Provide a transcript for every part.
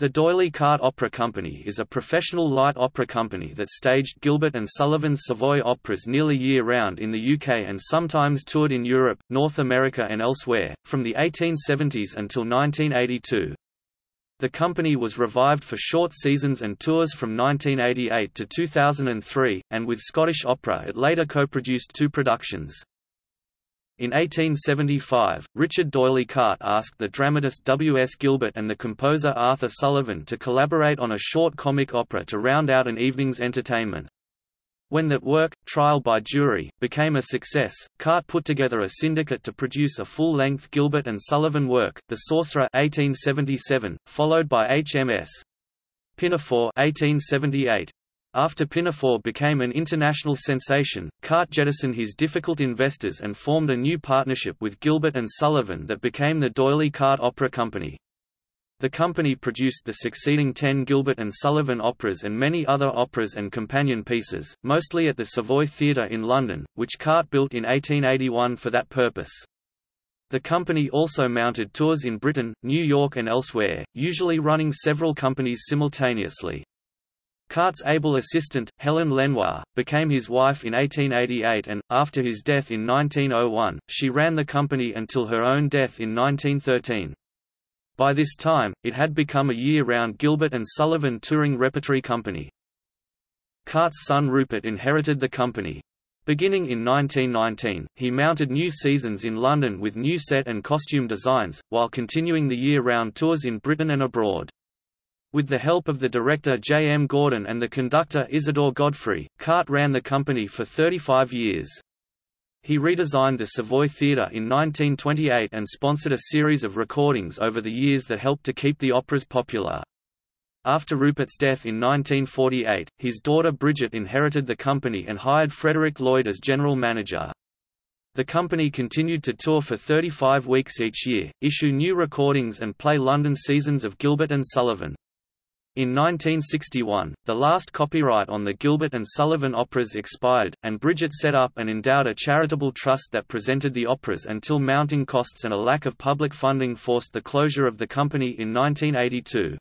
The D'Oyly Carte Opera Company is a professional light opera company that staged Gilbert and Sullivan's Savoy operas nearly year-round in the UK and sometimes toured in Europe, North America and elsewhere, from the 1870s until 1982. The company was revived for short seasons and tours from 1988 to 2003, and with Scottish Opera it later co-produced two productions. In 1875, Richard D'Oyly Carte asked the dramatist W. S. Gilbert and the composer Arthur Sullivan to collaborate on a short comic opera to round out an evening's entertainment. When that work, Trial by Jury, became a success, Carte put together a syndicate to produce a full-length Gilbert and Sullivan work, The Sorcerer 1877, followed by HMS Pinafore 1878. After Pinafore became an international sensation, Carte jettisoned his difficult investors and formed a new partnership with Gilbert and Sullivan that became the D'Oyly Carte Opera Company. The company produced the succeeding ten Gilbert and Sullivan operas and many other operas and companion pieces, mostly at the Savoy Theatre in London, which Carte built in 1881 for that purpose. The company also mounted tours in Britain, New York and elsewhere, usually running several companies simultaneously. Carte's able assistant, Helen Lenoir, became his wife in 1888 and, after his death in 1901, she ran the company until her own death in 1913. By this time, it had become a year-round Gilbert and Sullivan touring repertory company. Carte's son Rupert inherited the company. Beginning in 1919, he mounted new seasons in London with new set and costume designs, while continuing the year-round tours in Britain and abroad. With the help of the director J. M. Gordon and the conductor Isidore Godfrey, Carte ran the company for 35 years. He redesigned the Savoy Theatre in 1928 and sponsored a series of recordings over the years that helped to keep the operas popular. After Rupert's death in 1948, his daughter Bridget inherited the company and hired Frederick Lloyd as general manager. The company continued to tour for 35 weeks each year, issue new recordings and play London seasons of Gilbert and Sullivan. In 1961, the last copyright on the Gilbert and Sullivan operas expired, and Bridget set up and endowed a charitable trust that presented the operas until mounting costs and a lack of public funding forced the closure of the company in 1982.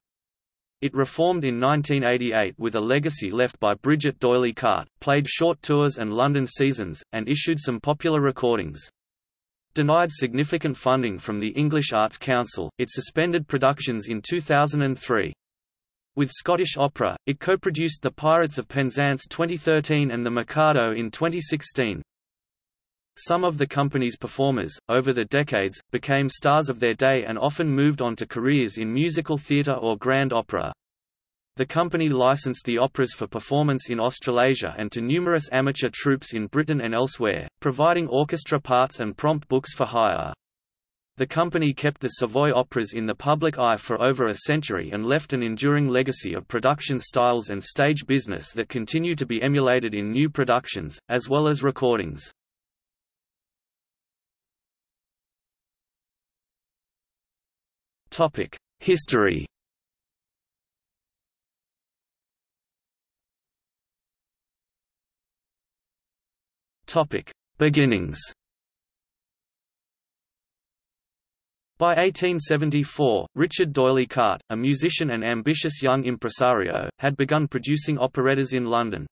It reformed in 1988 with a legacy left by Bridget D'Oyly Carte, played short tours and London seasons, and issued some popular recordings. Denied significant funding from the English Arts Council, it suspended productions in 2003. With Scottish Opera, it co-produced The Pirates of Penzance 2013 and The Mikado in 2016. Some of the company's performers, over the decades, became stars of their day and often moved on to careers in musical theatre or grand opera. The company licensed the operas for performance in Australasia and to numerous amateur troupes in Britain and elsewhere, providing orchestra parts and prompt books for hire. The company kept the Savoy operas in the public eye for over a century and left an enduring legacy of production styles and stage business that continue to be emulated in new productions, as well as recordings. History Beginnings By 1874, Richard D'Oyly Carte, a musician and ambitious young impresario, had begun producing operettas in London.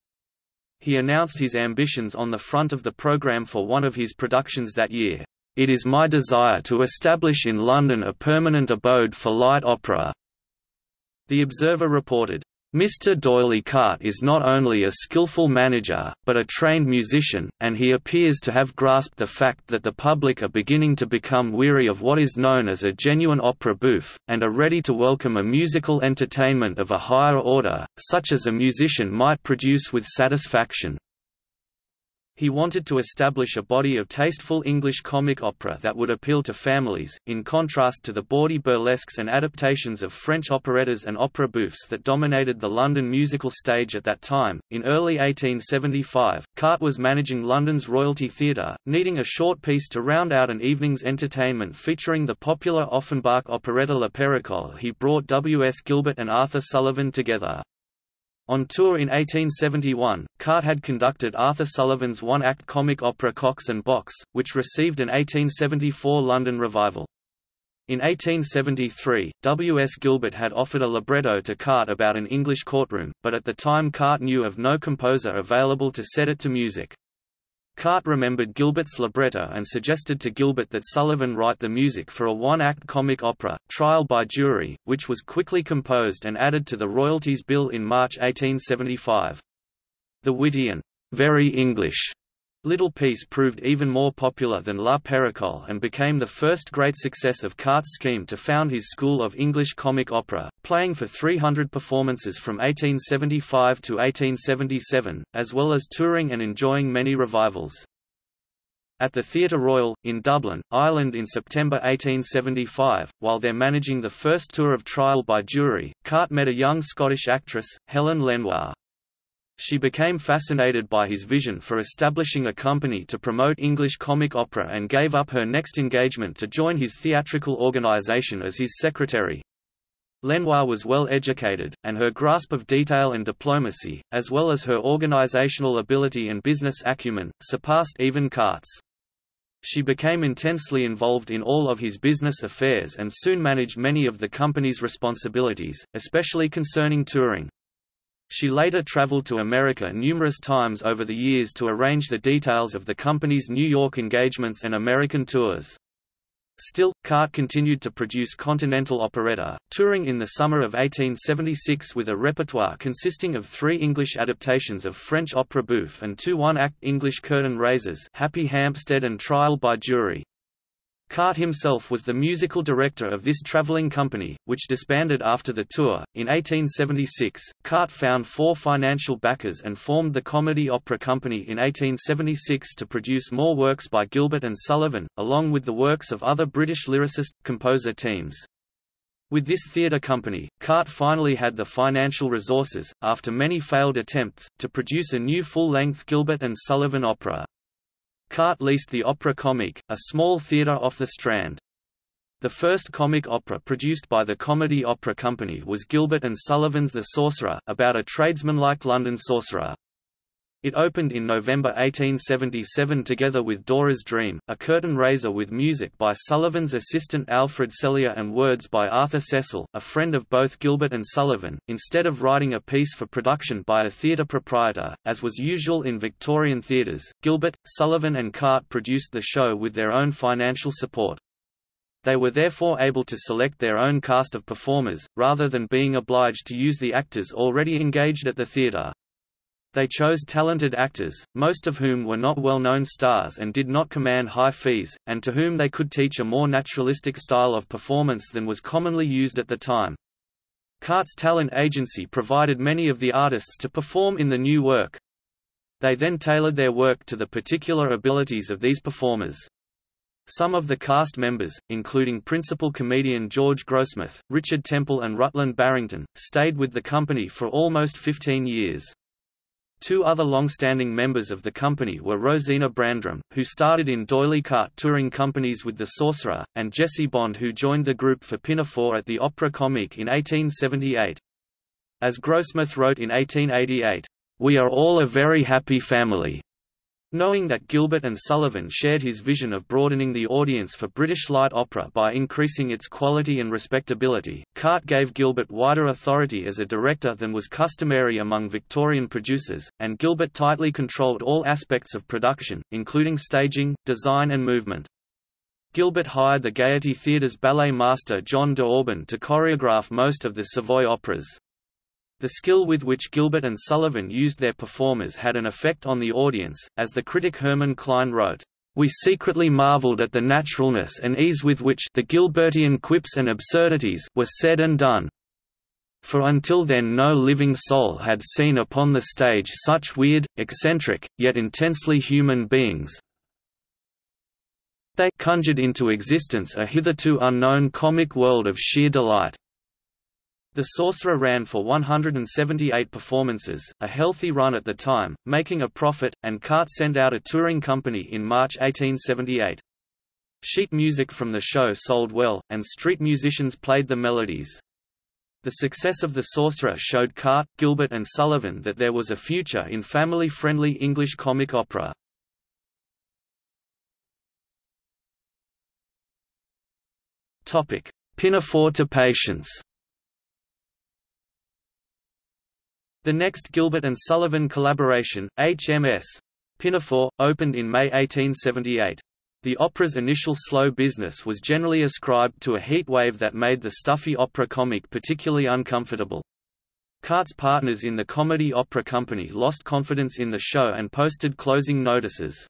He announced his ambitions on the front of the programme for one of his productions that year. It is my desire to establish in London a permanent abode for light opera. The Observer reported, Mr. D'Oyly Carte is not only a skillful manager, but a trained musician, and he appears to have grasped the fact that the public are beginning to become weary of what is known as a genuine opera bouffe, and are ready to welcome a musical entertainment of a higher order, such as a musician might produce with satisfaction. He wanted to establish a body of tasteful English comic opera that would appeal to families, in contrast to the bawdy burlesques and adaptations of French operettas and opera bouffes that dominated the London musical stage at that time. In early 1875, Carte was managing London's Royalty Theatre, needing a short piece to round out an evening's entertainment featuring the popular Offenbach operetta La Périchole. He brought W. S. Gilbert and Arthur Sullivan together. On tour in 1871, Carte had conducted Arthur Sullivan's one-act comic opera Cox and Box, which received an 1874 London revival. In 1873, W. S. Gilbert had offered a libretto to Carte about an English courtroom, but at the time Carte knew of no composer available to set it to music. Carte remembered Gilbert's libretto and suggested to Gilbert that Sullivan write the music for a one-act comic opera, Trial by Jury, which was quickly composed and added to the royalties bill in March 1875. The witty and very English Little Piece proved even more popular than La Périchole and became the first great success of Carte's scheme to found his school of English comic opera, playing for 300 performances from 1875 to 1877, as well as touring and enjoying many revivals. At the Theatre Royal, in Dublin, Ireland in September 1875, while they're managing the first tour of Trial by Jury, Carte met a young Scottish actress, Helen Lenoir. She became fascinated by his vision for establishing a company to promote English comic opera and gave up her next engagement to join his theatrical organization as his secretary. Lenoir was well educated, and her grasp of detail and diplomacy, as well as her organizational ability and business acumen, surpassed even Carte's. She became intensely involved in all of his business affairs and soon managed many of the company's responsibilities, especially concerning touring. She later traveled to America numerous times over the years to arrange the details of the company's New York engagements and American tours. Still, Carte continued to produce continental operetta, touring in the summer of 1876 with a repertoire consisting of three English adaptations of French opera bouffe and two one-act English curtain raisers Happy Hampstead and Trial by Jury. Carte himself was the musical director of this traveling company, which disbanded after the tour. In 1876, Carte found four financial backers and formed the Comedy Opera Company in 1876 to produce more works by Gilbert and Sullivan, along with the works of other British lyricist, composer teams. With this theatre company, Carte finally had the financial resources, after many failed attempts, to produce a new full-length Gilbert and Sullivan opera. Carte leased the Opera Comique, a small theatre off the Strand. The first comic opera produced by the Comedy Opera Company was Gilbert and Sullivan's The Sorcerer, about a tradesman-like London sorcerer. It opened in November 1877 together with Dora's Dream, a curtain raiser with music by Sullivan's assistant Alfred Cellier and words by Arthur Cecil, a friend of both Gilbert and Sullivan, instead of writing a piece for production by a theatre proprietor, as was usual in Victorian theatres. Gilbert, Sullivan and Carte produced the show with their own financial support. They were therefore able to select their own cast of performers, rather than being obliged to use the actors already engaged at the theatre. They chose talented actors, most of whom were not well-known stars and did not command high fees, and to whom they could teach a more naturalistic style of performance than was commonly used at the time. Carte's talent agency provided many of the artists to perform in the new work. They then tailored their work to the particular abilities of these performers. Some of the cast members, including principal comedian George Grossmith, Richard Temple and Rutland Barrington, stayed with the company for almost 15 years. Two other long-standing members of the company were Rosina Brandram, who started in D'Oyly Carte touring companies with The Sorcerer, and Jessie Bond who joined the group for Pinafore at the Opera Comique in 1878. As Grossmith wrote in 1888, "...we are all a very happy family." Knowing that Gilbert and Sullivan shared his vision of broadening the audience for British light opera by increasing its quality and respectability, Carte gave Gilbert wider authority as a director than was customary among Victorian producers, and Gilbert tightly controlled all aspects of production, including staging, design and movement. Gilbert hired the Gaiety Theatre's ballet master John D'Auban to choreograph most of the Savoy operas. The skill with which Gilbert and Sullivan used their performers had an effect on the audience, as the critic Herman Klein wrote, "...we secretly marveled at the naturalness and ease with which the Gilbertian quips and absurdities were said and done." For until then no living soul had seen upon the stage such weird, eccentric, yet intensely human beings, they conjured into existence a hitherto unknown comic world of sheer delight. The Sorcerer ran for 178 performances, a healthy run at the time, making a profit, and Carte sent out a touring company in March 1878. Sheet music from the show sold well, and street musicians played the melodies. The success of The Sorcerer showed Carte, Gilbert and Sullivan that there was a future in family-friendly English comic opera. Topic: Pinafore to Patience. The next Gilbert and Sullivan collaboration, HMS Pinafore, opened in May 1878. The opera's initial slow business was generally ascribed to a heat wave that made the stuffy Opera Comique particularly uncomfortable. Carte's partners in the Comedy Opera Company lost confidence in the show and posted closing notices.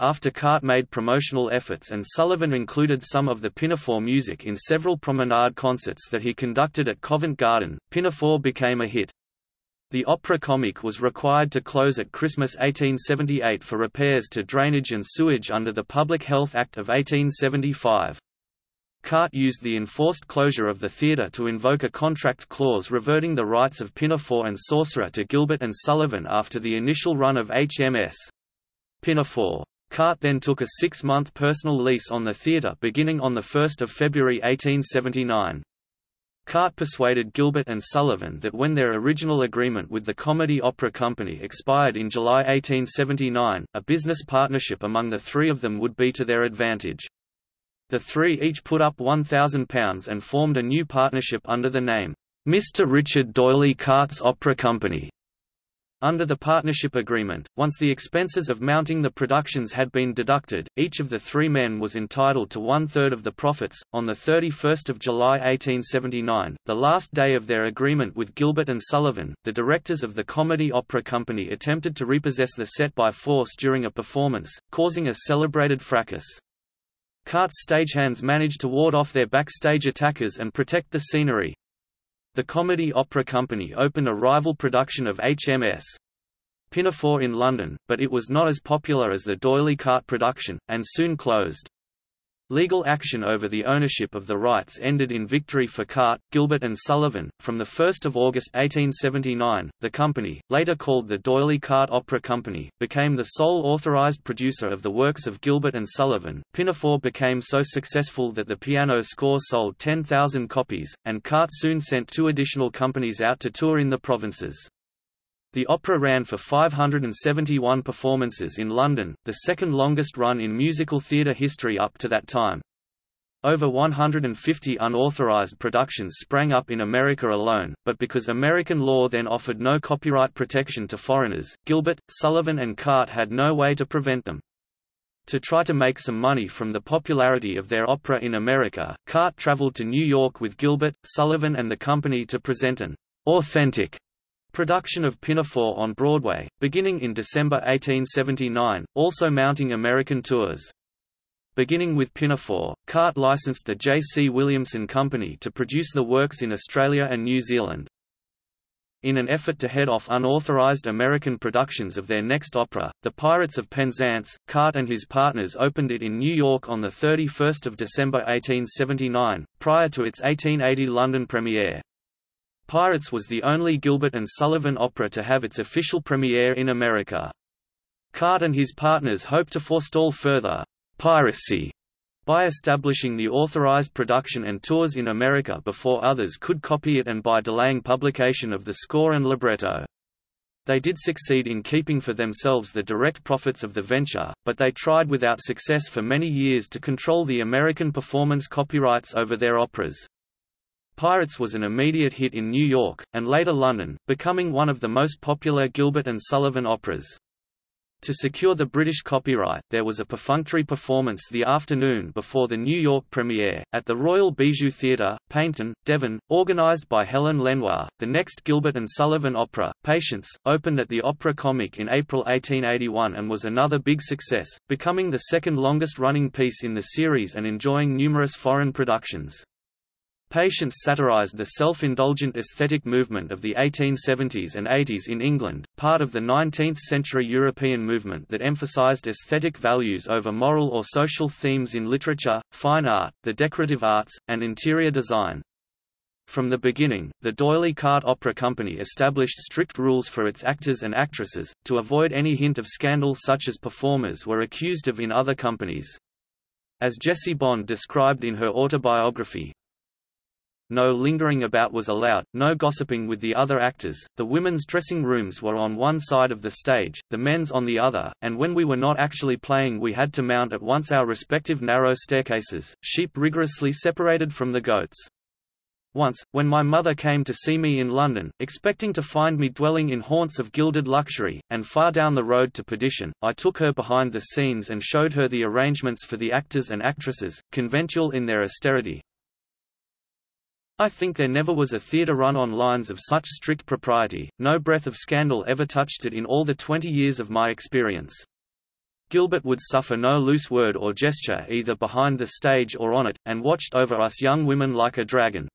After Carte made promotional efforts and Sullivan included some of the Pinafore music in several promenade concerts that he conducted at Covent Garden, Pinafore became a hit. The opera comique was required to close at Christmas 1878 for repairs to drainage and sewage under the Public Health Act of 1875. Carte used the enforced closure of the theatre to invoke a contract clause reverting the rights of Pinafore and Sorcerer to Gilbert and Sullivan after the initial run of HMS. Pinafore. Carte then took a six-month personal lease on the theatre beginning on 1 February 1879. Carte persuaded Gilbert and Sullivan that when their original agreement with the Comedy Opera Company expired in July 1879, a business partnership among the three of them would be to their advantage. The three each put up £1,000 and formed a new partnership under the name, Mr. Richard D'Oyly Carte's Opera Company. Under the partnership agreement, once the expenses of mounting the productions had been deducted, each of the three men was entitled to one-third of the profits. On 31 July 1879, the last day of their agreement with Gilbert and Sullivan, the directors of the Comedy Opera Company attempted to repossess the set by force during a performance, causing a celebrated fracas. Carte's stagehands managed to ward off their backstage attackers and protect the scenery. The Comedy Opera Company opened a rival production of HMS. Pinafore in London, but it was not as popular as the D'Oyly Carte production, and soon closed. Legal action over the ownership of the rights ended in victory for Carte, Gilbert and Sullivan. From 1 August 1879, the company, later called the D'Oyly Carte Opera Company, became the sole authorized producer of the works of Gilbert and Sullivan. Pinafore became so successful that the piano score sold 10,000 copies, and Carte soon sent two additional companies out to tour in the provinces. The opera ran for 571 performances in London, the second longest run in musical theatre history up to that time. Over 150 unauthorized productions sprang up in America alone, but because American law then offered no copyright protection to foreigners, Gilbert, Sullivan and Carte had no way to prevent them. To try to make some money from the popularity of their opera in America, Carte traveled to New York with Gilbert, Sullivan and the company to present an authentic Production of Pinafore on Broadway, beginning in December 1879, also mounting American tours. Beginning with Pinafore, Carte licensed the J. C. Williamson Company to produce the works in Australia and New Zealand. In an effort to head off unauthorized American productions of their next opera, The Pirates of Penzance, Carte and his partners opened it in New York on 31 December 1879, prior to its 1880 London premiere. Pirates was the only Gilbert and Sullivan opera to have its official premiere in America. Carte and his partners hoped to forestall further piracy by establishing the authorized production and tours in America before others could copy it and by delaying publication of the score and libretto. They did succeed in keeping for themselves the direct profits of the venture, but they tried without success for many years to control the American performance copyrights over their operas. Pirates was an immediate hit in New York, and later London, becoming one of the most popular Gilbert and Sullivan operas. To secure the British copyright, there was a perfunctory performance the afternoon before the New York premiere, at the Royal Bijou Theatre, Paignton, Devon, organised by Helen Lenoir. The next Gilbert and Sullivan opera, Patience, opened at the Opera Comique in April 1881 and was another big success, becoming the second longest running piece in the series and enjoying numerous foreign productions. Patience satirized the self-indulgent aesthetic movement of the 1870s and 80s in England, part of the 19th-century European movement that emphasized aesthetic values over moral or social themes in literature, fine art, the decorative arts, and interior design. From the beginning, the D'Oyly Carte Opera Company established strict rules for its actors and actresses, to avoid any hint of scandal such as performers were accused of in other companies. As Jessie Bond described in her autobiography, no lingering about was allowed, no gossiping with the other actors, the women's dressing rooms were on one side of the stage, the men's on the other, and when we were not actually playing we had to mount at once our respective narrow staircases, sheep rigorously separated from the goats. Once, when my mother came to see me in London, expecting to find me dwelling in haunts of gilded luxury, and far down the road to perdition, I took her behind the scenes and showed her the arrangements for the actors and actresses, conventual in their austerity. I think there never was a theatre run on lines of such strict propriety, no breath of scandal ever touched it in all the twenty years of my experience. Gilbert would suffer no loose word or gesture either behind the stage or on it, and watched over us young women like a dragon.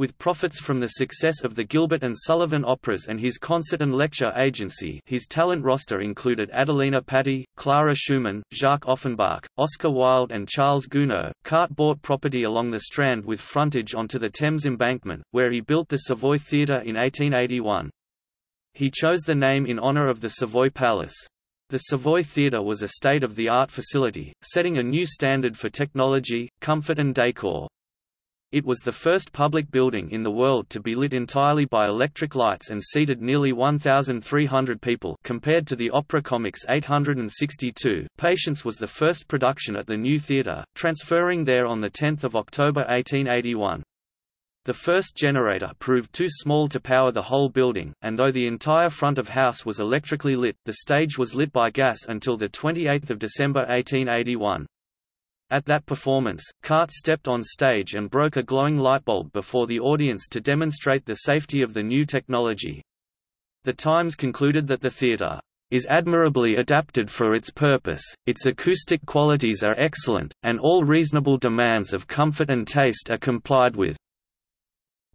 With profits from the success of the Gilbert and Sullivan operas and his concert and lecture agency his talent roster included Adelina Patti, Clara Schumann, Jacques Offenbach, Oscar Wilde and Charles Gounod. Carte bought property along the Strand with frontage onto the Thames embankment, where he built the Savoy Theatre in 1881. He chose the name in honour of the Savoy Palace. The Savoy Theatre was a state-of-the-art facility, setting a new standard for technology, comfort and decor. It was the first public building in the world to be lit entirely by electric lights and seated nearly 1,300 people compared to the Opera Comique's 862. Patience was the first production at the new theatre, transferring there on 10 October 1881. The first generator proved too small to power the whole building, and though the entire front of house was electrically lit, the stage was lit by gas until 28 December 1881. At that performance, Carte stepped on stage and broke a glowing lightbulb before the audience to demonstrate the safety of the new technology. The Times concluded that the theatre is admirably adapted for its purpose, its acoustic qualities are excellent, and all reasonable demands of comfort and taste are complied with.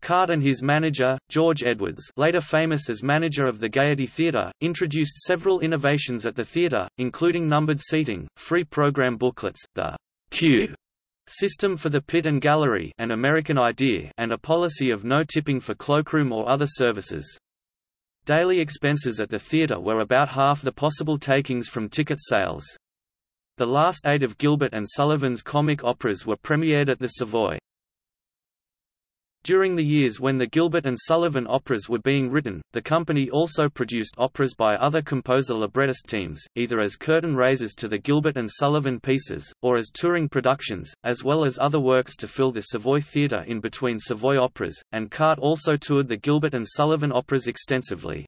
Carte and his manager, George Edwardes later famous as manager of the Gaiety Theatre, introduced several innovations at the theatre, including numbered seating, free program booklets, the Q system for the pit and gallery an American idea and a policy of no tipping for cloakroom or other services. Daily expenses at the theatre were about half the possible takings from ticket sales. The last eight of Gilbert and Sullivan's comic operas were premiered at the Savoy. During the years when the Gilbert and Sullivan operas were being written, the company also produced operas by other composer-librettist teams, either as curtain raisers to the Gilbert and Sullivan pieces, or as touring productions, as well as other works to fill the Savoy Theatre in between Savoy operas, and Carte also toured the Gilbert and Sullivan operas extensively.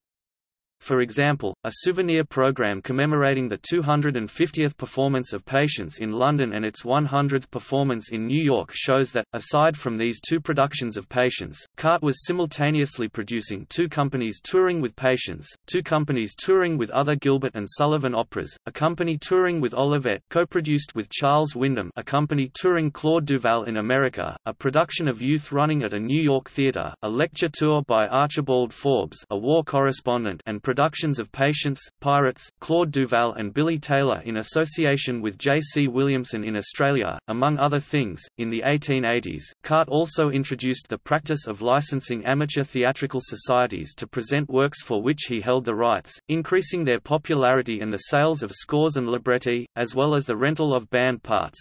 For example, a souvenir program commemorating the 250th performance of Patience in London and its 100th performance in New York shows that, aside from these two productions of Patience, Carte was simultaneously producing two companies touring with Patience, two companies touring with other Gilbert and Sullivan operas, a company touring with Olivette co-produced with Charles Wyndham a company touring Claude Duval in America, a production of Youth running at a New York theatre, a lecture tour by Archibald Forbes a war correspondent and productions of Patience, Pirates, Claude Duval and Billy Taylor in association with J. C. Williamson in Australia, among other things. In the 1880s, CART also introduced the practice of licensing amateur theatrical societies to present works for which he held the rights, increasing their popularity and the sales of scores and libretti, as well as the rental of band parts.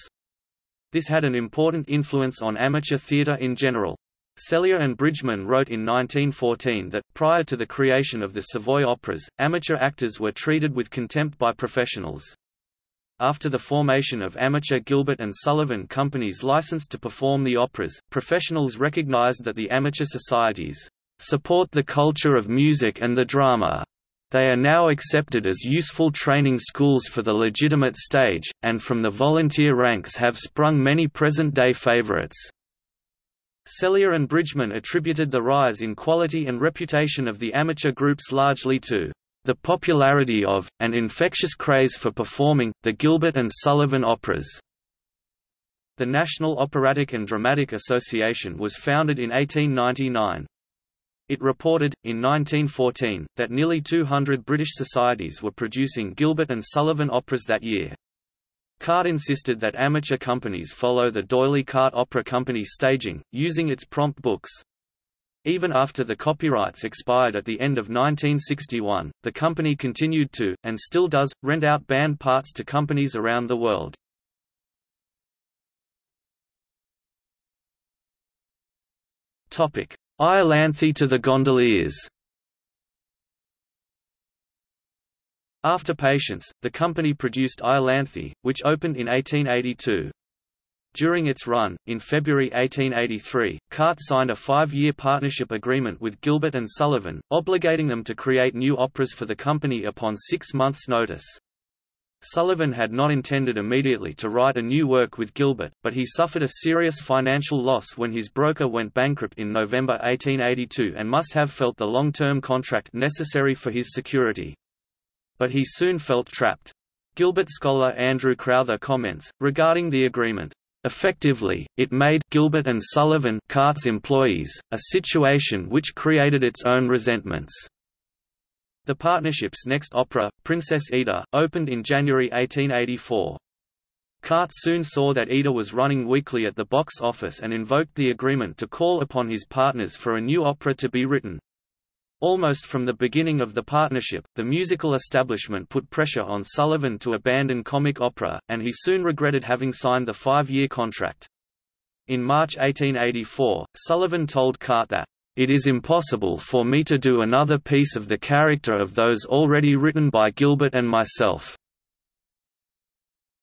This had an important influence on amateur theatre in general. Cellier and Bridgman wrote in 1914 that, prior to the creation of the Savoy operas, amateur actors were treated with contempt by professionals. After the formation of amateur Gilbert and Sullivan companies licensed to perform the operas, professionals recognized that the amateur societies support the culture of music and the drama. They are now accepted as useful training schools for the legitimate stage, and from the volunteer ranks have sprung many present-day favorites. Cellier and Bridgman attributed the rise in quality and reputation of the amateur groups largely to the popularity of, and infectious craze for performing, the Gilbert and Sullivan operas. The National Operatic and Dramatic Association was founded in 1899. It reported, in 1914, that nearly 200 British societies were producing Gilbert and Sullivan operas that year. Carte insisted that amateur companies follow the D'Oyly Carte Opera Company staging, using its prompt books. Even after the copyrights expired at the end of 1961, the company continued to, and still does, rent out band parts to companies around the world. Iolanthe to the Gondoliers After Patience, the company produced Iolanthe, which opened in 1882. During its run, in February 1883, Carte signed a five-year partnership agreement with Gilbert and Sullivan, obligating them to create new operas for the company upon six months' notice. Sullivan had not intended immediately to write a new work with Gilbert, but he suffered a serious financial loss when his broker went bankrupt in November 1882 and must have felt the long-term contract necessary for his security. But he soon felt trapped. Gilbert scholar Andrew Crowther comments, regarding the agreement, Effectively, it made Gilbert and Sullivan Carte's employees, a situation which created its own resentments. The partnership's next opera, Princess Ida, opened in January 1884. Carte soon saw that Ida was running weakly at the box office and invoked the agreement to call upon his partners for a new opera to be written. Almost from the beginning of the partnership, the musical establishment put pressure on Sullivan to abandon comic opera, and he soon regretted having signed the five-year contract. In March 1884, Sullivan told Carte that, "...it is impossible for me to do another piece of the character of those already written by Gilbert and myself."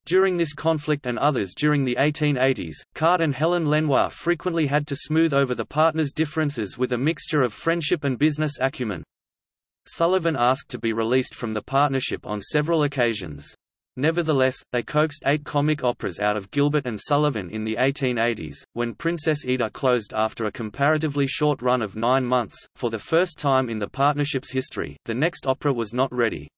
During this conflict and others during the 1880s, Carte and Helen Lenoir frequently had to smooth over the partners' differences with a mixture of friendship and business acumen. Sullivan asked to be released from the partnership on several occasions. Nevertheless, they coaxed eight comic operas out of Gilbert and Sullivan in the 1880s, when Princess Ida closed after a comparatively short run of nine months. For the first time in the partnership's history, the next opera was not ready.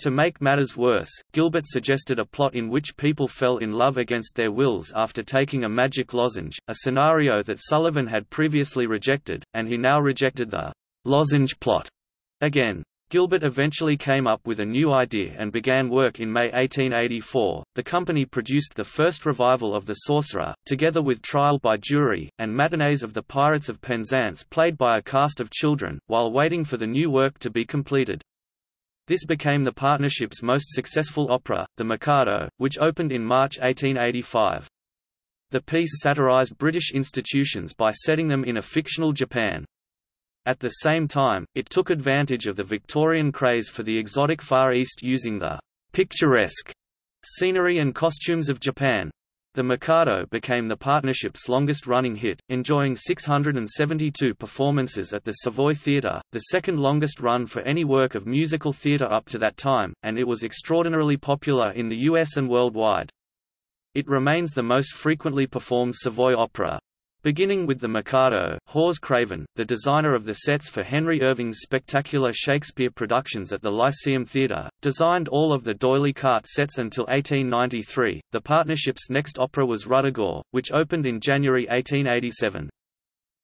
To make matters worse, Gilbert suggested a plot in which people fell in love against their wills after taking a magic lozenge, a scenario that Sullivan had previously rejected, and he now rejected the lozenge plot again. Gilbert eventually came up with a new idea and began work in May 1884. The company produced the first revival of The Sorcerer, together with Trial by Jury, and matinees of The Pirates of Penzance played by a cast of children, while waiting for the new work to be completed. This became the partnership's most successful opera, The Mikado, which opened in March 1885. The piece satirized British institutions by setting them in a fictional Japan. At the same time, it took advantage of the Victorian craze for the exotic Far East using the picturesque scenery and costumes of Japan. The Mikado became the partnership's longest-running hit, enjoying 672 performances at the Savoy Theatre, the second longest run for any work of musical theatre up to that time, and it was extraordinarily popular in the US and worldwide. It remains the most frequently performed Savoy opera. Beginning with the Mikado, Hawes Craven, the designer of the sets for Henry Irving's spectacular Shakespeare productions at the Lyceum Theatre, designed all of the D'Oyly Carte sets until 1893. The partnership's next opera was Ruddigore, which opened in January 1887.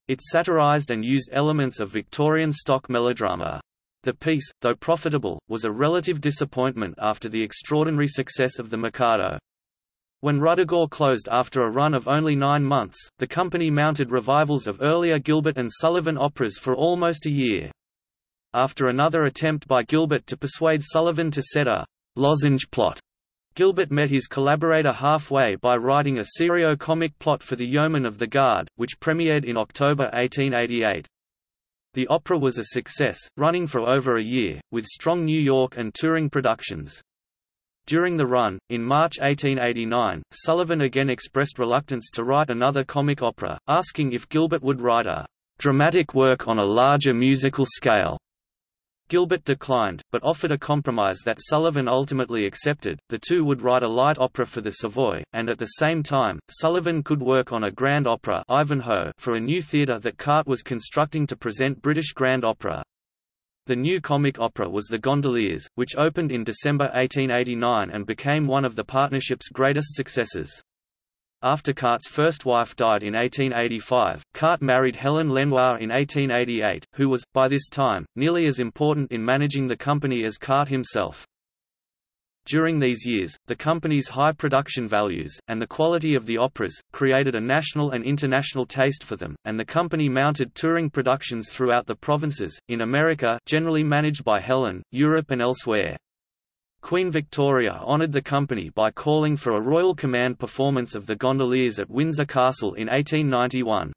It satirized and used elements of Victorian stock melodrama. The piece, though profitable, was a relative disappointment after the extraordinary success of the Mikado. When Ruddigore closed after a run of only nine months, the company mounted revivals of earlier Gilbert and Sullivan operas for almost a year. After another attempt by Gilbert to persuade Sullivan to set a lozenge plot, Gilbert met his collaborator halfway by writing a serio-comic plot for The Yeomen of the Guard, which premiered in October 1888. The opera was a success, running for over a year, with strong New York and touring productions. During the run, in March 1889, Sullivan again expressed reluctance to write another comic opera, asking if Gilbert would write a dramatic work on a larger musical scale. Gilbert declined, but offered a compromise that Sullivan ultimately accepted. The two would write a light opera for the Savoy, and at the same time, Sullivan could work on a grand opera Ivanhoe for a new theatre that Carte was constructing to present British grand opera. The new comic opera was The Gondoliers, which opened in December 1889 and became one of the partnership's greatest successes. After Carte's first wife died in 1885, Carte married Helen Lenoir in 1888, who was, by this time, nearly as important in managing the company as Carte himself. During these years, the company's high production values, and the quality of the operas, created a national and international taste for them, and the company mounted touring productions throughout the provinces, in America generally managed by Helen, Europe and elsewhere. Queen Victoria honoured the company by calling for a Royal Command performance of The Gondoliers at Windsor Castle in 1891.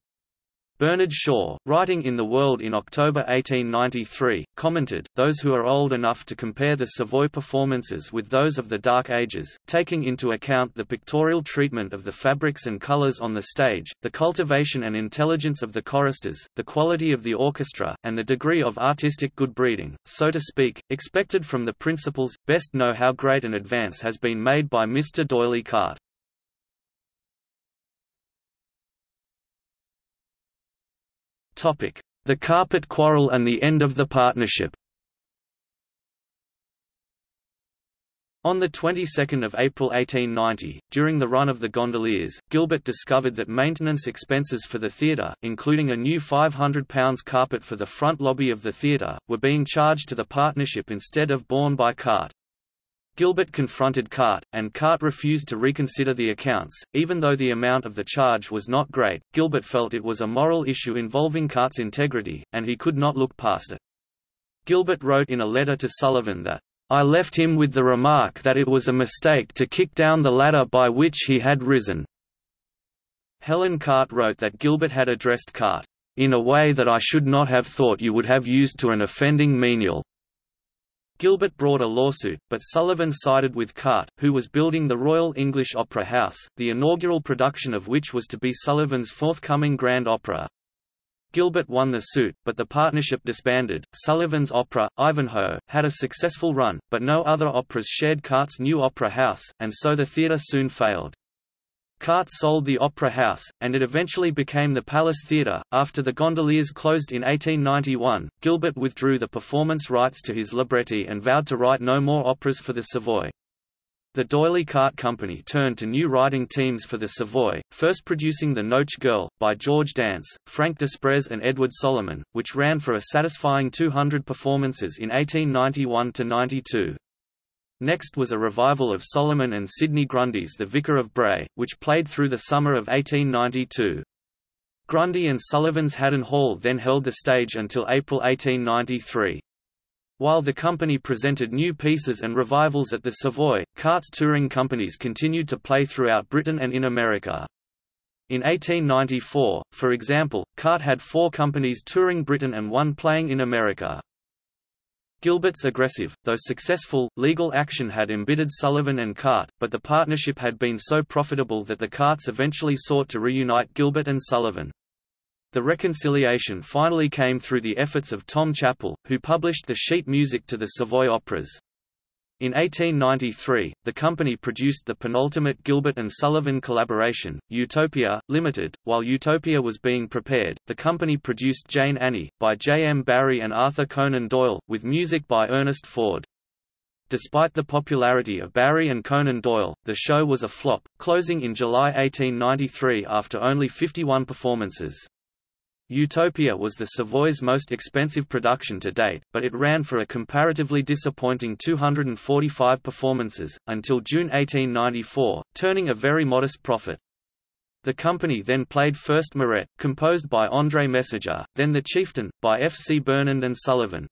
Bernard Shaw, writing in The World in October 1893, commented, Those who are old enough to compare the Savoy performances with those of the Dark Ages, taking into account the pictorial treatment of the fabrics and colors on the stage, the cultivation and intelligence of the choristers, the quality of the orchestra, and the degree of artistic good breeding, so to speak, expected from the principals, best know how great an advance has been made by Mr. D'Oyly Carte. The carpet quarrel and the end of the partnership On the 22nd of April 1890, during the run of the gondoliers, Gilbert discovered that maintenance expenses for the theatre, including a new £500 carpet for the front lobby of the theatre, were being charged to the partnership instead of borne by Carte. Gilbert confronted Carte, and Carte refused to reconsider the accounts. Even though the amount of the charge was not great, Gilbert felt it was a moral issue involving Carte's integrity, and he could not look past it. Gilbert wrote in a letter to Sullivan that, I left him with the remark that it was a mistake to kick down the ladder by which he had risen. Helen Carte wrote that Gilbert had addressed Carte, in a way that I should not have thought you would have used to an offending menial. Gilbert brought a lawsuit, but Sullivan sided with Carte, who was building the Royal English Opera House, the inaugural production of which was to be Sullivan's forthcoming Grand Opera. Gilbert won the suit, but the partnership disbanded. Sullivan's opera, Ivanhoe, had a successful run, but no other operas shared Carte's new opera house, and so the theatre soon failed. Carte sold the Opera House, and it eventually became the Palace Theatre. After the Gondoliers closed in 1891, Gilbert withdrew the performance rights to his libretti and vowed to write no more operas for the Savoy. The D'Oyly Carte Company turned to new writing teams for the Savoy, first producing The Nautch Girl, by George Dance, Frank Desprez and Edward Solomon, which ran for a satisfying 200 performances in 1891–92. Next was a revival of Solomon and Sidney Grundy's The Vicar of Bray, which played through the summer of 1892. Grundy and Sullivan's Haddon Hall then held the stage until April 1893. While the company presented new pieces and revivals at the Savoy, Carte's touring companies continued to play throughout Britain and in America. In 1894, for example, Carte had four companies touring Britain and one playing in America. Gilbert's aggressive, though successful, legal action had embittered Sullivan and Carte, but the partnership had been so profitable that the Cartes eventually sought to reunite Gilbert and Sullivan. The reconciliation finally came through the efforts of Tom Chappell, who published the sheet music to the Savoy operas. In 1893, the company produced the penultimate Gilbert and Sullivan collaboration, Utopia, Limited. While Utopia was being prepared, the company produced Jane Annie, by J. M. Barrie and Arthur Conan Doyle, with music by Ernest Ford. Despite the popularity of Barrie and Conan Doyle, the show was a flop, closing in July 1893 after only 51 performances. Utopia was the Savoy's most expensive production to date, but it ran for a comparatively disappointing 245 performances, until June 1894, turning a very modest profit. The company then played first Mirette, composed by André Messager, then The Chieftain, by F. C. Burnand and Sullivan.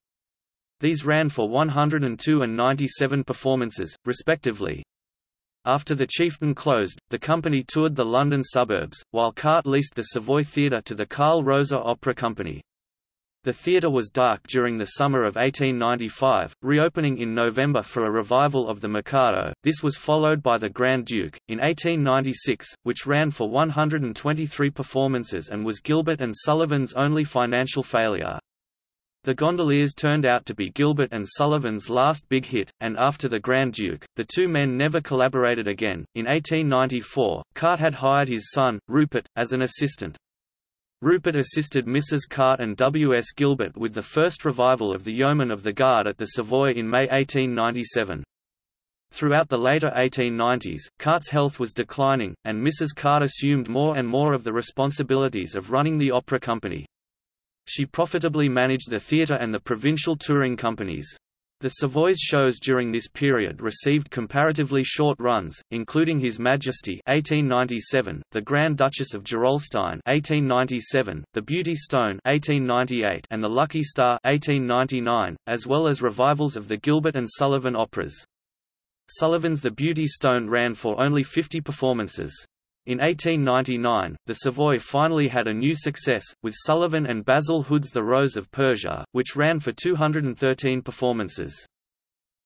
These ran for 102 and 97 performances, respectively. After the Chieftain closed, the company toured the London suburbs, while Carte leased the Savoy Theatre to the Carl Rosa Opera Company. The theatre was dark during the summer of 1895, reopening in November for a revival of the Mikado. This was followed by the Grand Duke, in 1896, which ran for 123 performances and was Gilbert and Sullivan's only financial failure. The Gondoliers turned out to be Gilbert and Sullivan's last big hit, and after The Grand Duke, the two men never collaborated again. In 1894, Carte had hired his son, Rupert, as an assistant. Rupert assisted Mrs. Carte and W. S. Gilbert with the first revival of The Yeoman of the Guard at the Savoy in May 1897. Throughout the later 1890s, Carte's health was declining, and Mrs. Carte assumed more and more of the responsibilities of running the opera company. She profitably managed the theatre and the provincial touring companies. The Savoy's shows during this period received comparatively short runs, including His Majesty (1897), The Grand Duchess of Gerolstein (1897), The Beauty Stone (1898), and The Lucky Star (1899), as well as revivals of the Gilbert and Sullivan operas. Sullivan's The Beauty Stone ran for only 50 performances. In 1899, the Savoy finally had a new success, with Sullivan and Basil Hood's The Rose of Persia, which ran for 213 performances.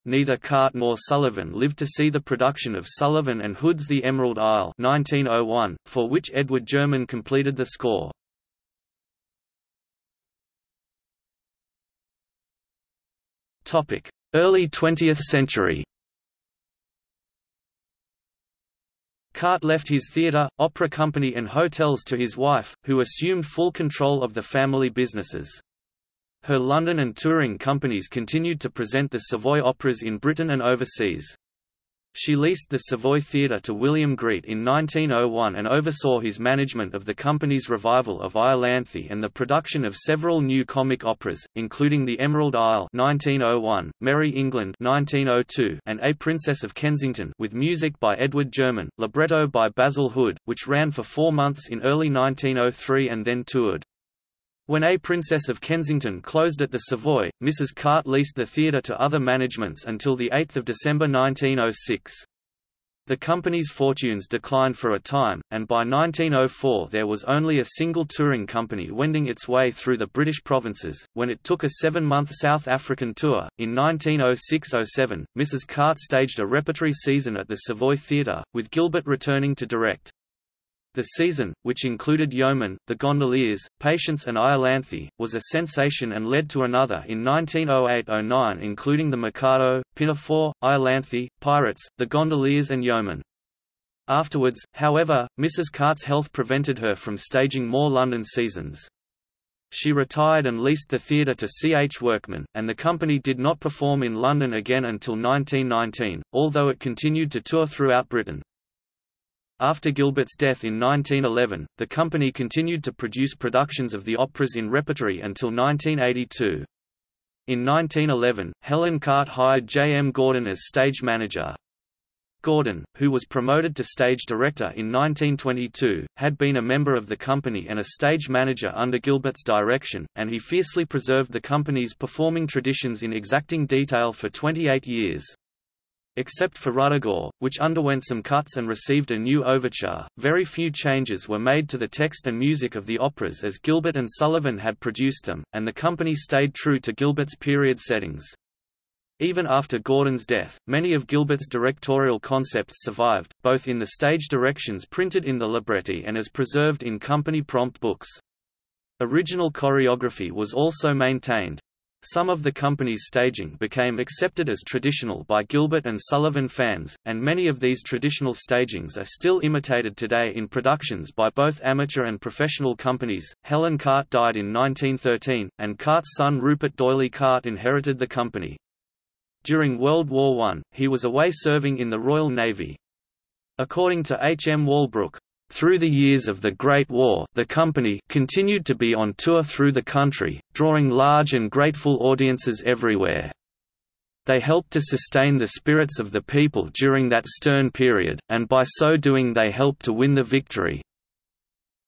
Neither Carte nor Sullivan lived to see the production of Sullivan and Hood's The Emerald Isle 1901, for which Edward German completed the score. Early 20th century Carte left his theatre, opera company and hotels to his wife, who assumed full control of the family businesses. Her London and touring companies continued to present the Savoy operas in Britain and overseas. She leased the Savoy Theatre to William Greet in 1901 and oversaw his management of the company's revival of Iolanthe and the production of several new comic operas, including The Emerald Isle 1901, Merry England 1902, and A Princess of Kensington with music by Edward German, libretto by Basil Hood, which ran for four months in early 1903 and then toured. When A Princess of Kensington closed at the Savoy, Mrs. Carte leased the theatre to other managements until 8 December 1906. The company's fortunes declined for a time, and by 1904 there was only a single touring company wending its way through the British provinces. When it took a seven month South African tour, in 1906 07, Mrs. Carte staged a repertory season at the Savoy Theatre, with Gilbert returning to direct. The season, which included Yeomen, The Gondoliers, Patience and Iolanthe, was a sensation and led to another in 1908–09 including The Mikado, Pinafore, Iolanthe, Pirates, The Gondoliers and Yeomen. Afterwards, however, Mrs. Carte's health prevented her from staging more London seasons. She retired and leased the theatre to C. H. Workman, and the company did not perform in London again until 1919, although it continued to tour throughout Britain. After Gilbert's death in 1911, the company continued to produce productions of the operas in repertory until 1982. In 1911, Helen Carte hired J. M. Gordon as stage manager. Gordon, who was promoted to stage director in 1922, had been a member of the company and a stage manager under Gilbert's direction, and he fiercely preserved the company's performing traditions in exacting detail for 28 years. Except for Ruddigore, which underwent some cuts and received a new overture, very few changes were made to the text and music of the operas as Gilbert and Sullivan had produced them, and the company stayed true to Gilbert's period settings. Even after Gordon's death, many of Gilbert's directorial concepts survived, both in the stage directions printed in the libretti and as preserved in company prompt books. Original choreography was also maintained. Some of the company's staging became accepted as traditional by Gilbert and Sullivan fans, and many of these traditional stagings are still imitated today in productions by both amateur and professional companies. Helen Carte died in 1913, and Carte's son Rupert D'Oyly Carte inherited the company. During World War I, he was away serving in the Royal Navy. According to H. M. Walbrook, through the years of the Great War, the company continued to be on tour through the country, drawing large and grateful audiences everywhere. They helped to sustain the spirits of the people during that stern period, and by so doing they helped to win the victory.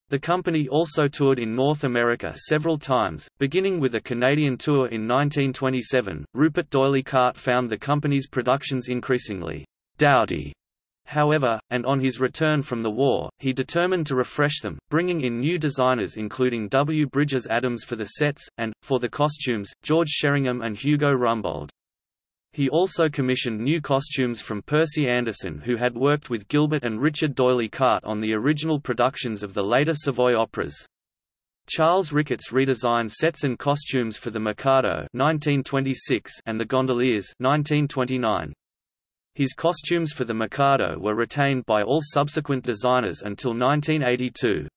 The company also toured in North America several times, beginning with a Canadian tour in 1927. Rupert D'Oyly Carte found the company's productions increasingly dowdy However, and on his return from the war, he determined to refresh them, bringing in new designers including W. Bridges Adams for the sets, and, for the costumes, George Sheringham and Hugo Rumbold. He also commissioned new costumes from Percy Anderson who had worked with Gilbert and Richard D'Oyly Carte on the original productions of the later Savoy operas. Charles Ricketts redesigned sets and costumes for The Mikado 1926 and The Gondoliers 1929. His costumes for the Mikado were retained by all subsequent designers until 1982.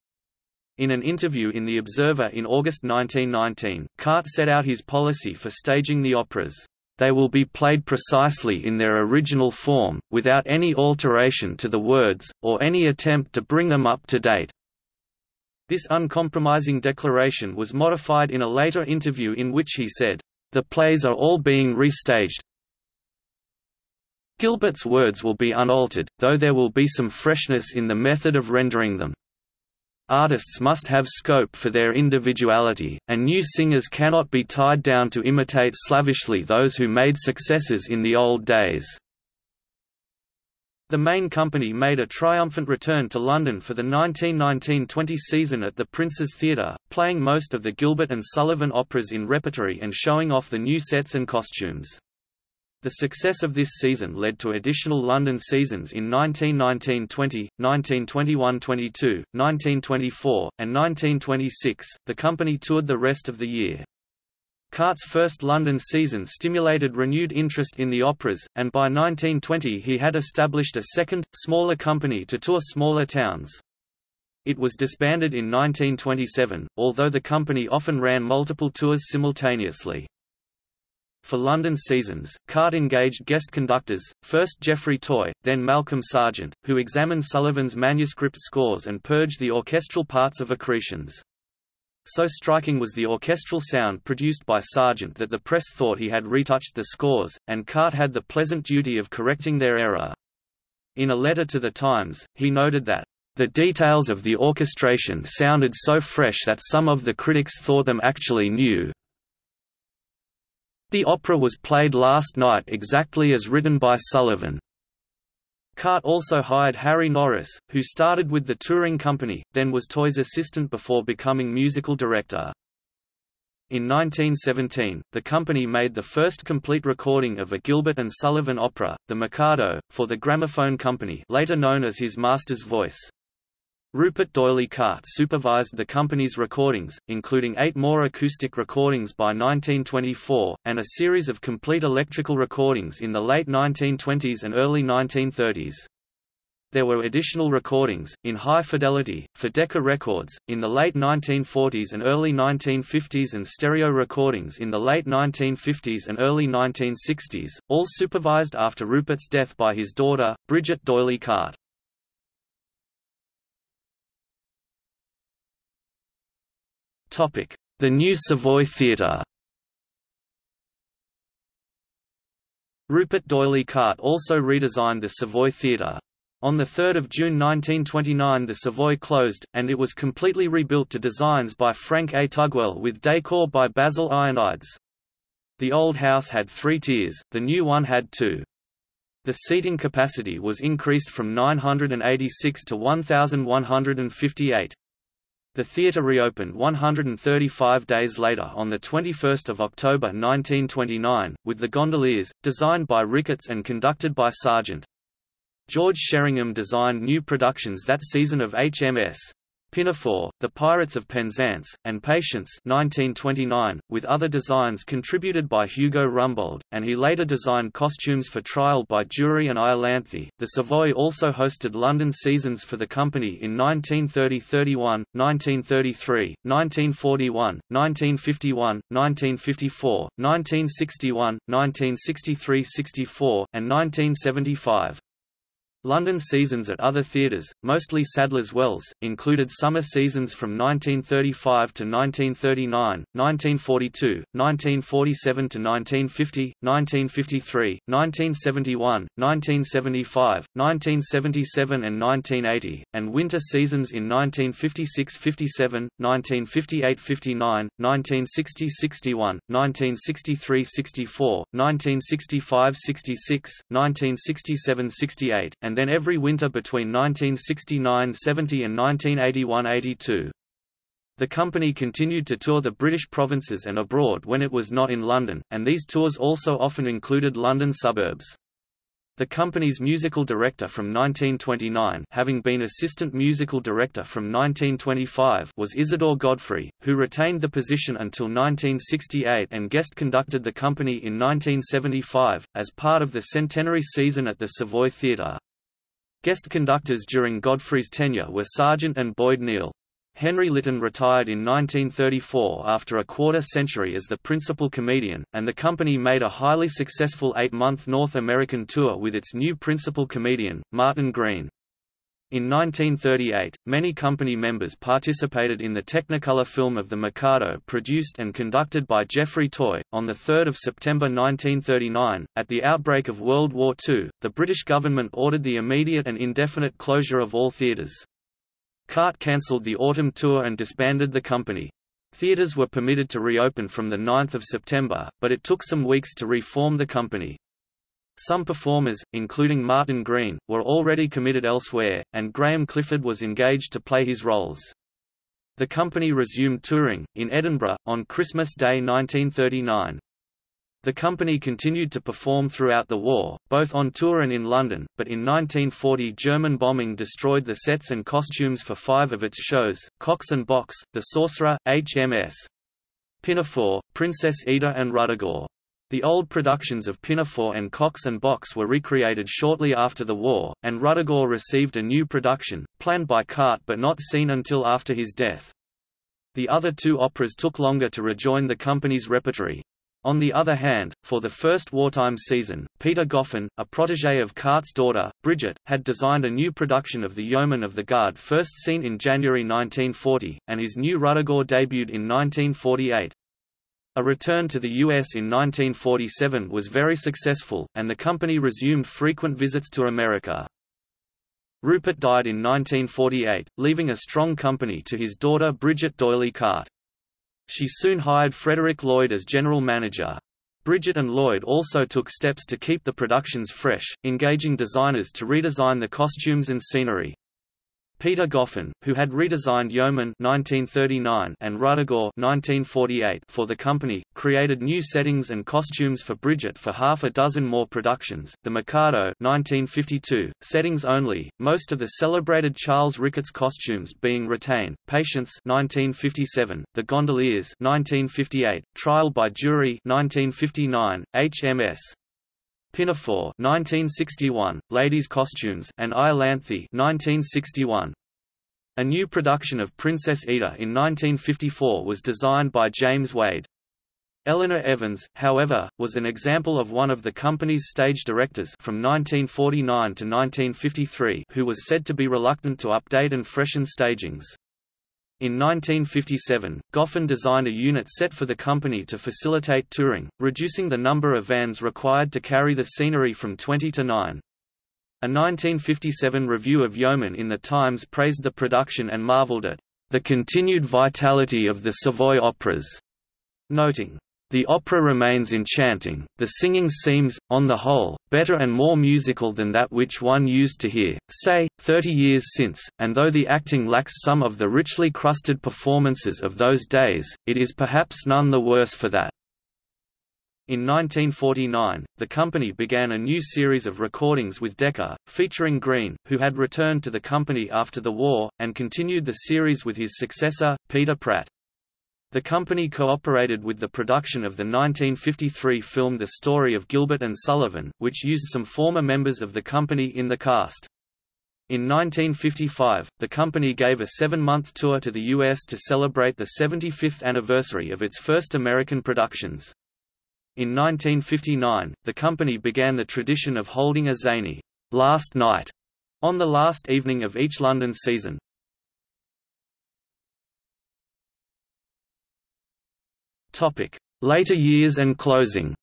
In an interview in The Observer in August 1919, Carte set out his policy for staging the operas. They will be played precisely in their original form, without any alteration to the words, or any attempt to bring them up to date. This uncompromising declaration was modified in a later interview in which he said, The plays are all being restaged, Gilbert's words will be unaltered, though there will be some freshness in the method of rendering them. Artists must have scope for their individuality, and new singers cannot be tied down to imitate slavishly those who made successes in the old days. The main company made a triumphant return to London for the 1919–20 season at the Prince's Theatre, playing most of the Gilbert and Sullivan operas in repertory and showing off the new sets and costumes. The success of this season led to additional London seasons in 1919-20, 1921-22, 1924, and 1926. The company toured the rest of the year. Carte's first London season stimulated renewed interest in the operas, and by 1920 he had established a second, smaller company to tour smaller towns. It was disbanded in 1927, although the company often ran multiple tours simultaneously. For London seasons, Carte engaged guest conductors, first Geoffrey Toye, then Malcolm Sargent, who examined Sullivan's manuscript scores and purged the orchestral parts of accretions. So striking was the orchestral sound produced by Sargent that the press thought he had retouched the scores, and Carte had the pleasant duty of correcting their error. In a letter to The Times, he noted that, "...the details of the orchestration sounded so fresh that some of the critics thought them actually new, the opera was played last night exactly as written by Sullivan. Carte also hired Harry Norris, who started with the touring company, then was Toye's assistant before becoming musical director. In 1917, the company made the first complete recording of a Gilbert and Sullivan opera, The Mikado, for the Gramophone Company later known as his master's voice. Rupert D'Oyly Carte supervised the company's recordings, including eight more acoustic recordings by 1924, and a series of complete electrical recordings in the late 1920s and early 1930s. There were additional recordings, in high fidelity, for Decca Records, in the late 1940s and early 1950s and stereo recordings in the late 1950s and early 1960s, all supervised after Rupert's death by his daughter, Bridget D'Oyly Carte. The New Savoy Theatre Rupert D'Oyly Carte also redesigned the Savoy Theatre. On 3 June 1929 the Savoy closed, and it was completely rebuilt to designs by Frank A. Tugwell with decor by Basil Ionides. The old house had three tiers, the new one had two. The seating capacity was increased from 986 to 1,158. The theatre reopened 135 days later on 21 October 1929, with the gondoliers, designed by Ricketts and conducted by Sargent. George Sheringham designed new productions that season of HMS. Pinafore, The Pirates of Penzance, and Patience 1929, with other designs contributed by Hugo Rumbold, and he later designed costumes for Trial by Jury and Iolanthe. The Savoy also hosted London seasons for the company in 1930–31, 1933, 1941, 1951, 1954, 1961, 1963–64, and 1975. London seasons at other theatres, mostly Sadler's Wells, included summer seasons from 1935 to 1939, 1942, 1947 to 1950, 1953, 1971, 1975, 1977 and 1980, and winter seasons in 1956–57, 1958–59, 1960–61, 1963–64, 1965–66, 1967–68, and and then every winter between 1969–70 and 1981–82. The company continued to tour the British provinces and abroad when it was not in London, and these tours also often included London suburbs. The company's musical director from 1929 having been assistant musical director from 1925 was Isidore Godfrey, who retained the position until 1968 and guest conducted the company in 1975, as part of the centenary season at the Savoy Theatre. Guest conductors during Godfrey's tenure were Sargent and Boyd Neel. Henry Lytton retired in 1934 after a quarter century as the principal comedian, and the company made a highly successful eight-month North American tour with its new principal comedian, Martyn Green. In 1938, many company members participated in the Technicolor film of The Mikado produced and conducted by Geoffrey Toye. On 3 September 1939, at the outbreak of World War II, the British government ordered the immediate and indefinite closure of all theatres. Carte cancelled the autumn tour and disbanded the company. Theatres were permitted to reopen from 9 September, but it took some weeks to reform the company. Some performers, including Martyn Green, were already committed elsewhere, and Graham Clifford was engaged to play his roles. The company resumed touring, in Edinburgh, on Christmas Day 1939. The company continued to perform throughout the war, both on tour and in London, but in 1940 German bombing destroyed the sets and costumes for five of its shows, Cox and Box, The Sorcerer, HMS Pinafore, Princess Ida and Ruddigore. The old productions of Pinafore and Cox and Box were recreated shortly after the war, and Ruddigore received a new production, planned by Carte but not seen until after his death. The other two operas took longer to rejoin the company's repertory. On the other hand, for the first wartime season, Peter Goffin, a protégé of Carte's daughter, Bridget, had designed a new production of The Yeomen of the Guard first seen in January 1940, and his new Ruddigore debuted in 1948. A return to the US in 1947 was very successful, and the company resumed frequent visits to America. Rupert died in 1948, leaving a strong company to his daughter Bridget D'Oyly Carte. She soon hired Frederick Lloyd as general manager. Bridget and Lloyd also took steps to keep the productions fresh, engaging designers to redesign the costumes and scenery. Peter Goffin, who had redesigned Yeomen 1939 and Ruddigore 1948 for the company, created new settings and costumes for Bridget for half a dozen more productions. The Mikado 1952, settings only, most of the celebrated Charles Ricketts costumes being retained. Patience 1957, The Gondoliers 1958, Trial by Jury 1959, HMS Pinafore 1961, Ladies' Costumes and Iolanthe 1961. A new production of Princess Ida in 1954 was designed by James Wade. Eleanor Evans, however, was an example of one of the company's stage directors from 1949 to 1953 who was said to be reluctant to update and freshen stagings. In 1957, Goffin designed a unit set for the company to facilitate touring, reducing the number of vans required to carry the scenery from 20 to 9. A 1957 review of Yeomen in The Times praised the production and marveled at the continued vitality of the Savoy operas, noting, the opera remains enchanting, the singing seems, on the whole, better and more musical than that which one used to hear, say, thirty years since, and though the acting lacks some of the richly crusted performances of those days, it is perhaps none the worse for that. In 1949, the company began a new series of recordings with Decca, featuring Green, who had returned to the company after the war, and continued the series with his successor, Peter Pratt. The company cooperated with the production of the 1953 film The Story of Gilbert and Sullivan, which used some former members of the company in the cast. In 1955, the company gave a seven-month tour to the U.S. to celebrate the 75th anniversary of its first American productions. In 1959, the company began the tradition of holding a zany last night on the last evening of each London season, Later years and closing.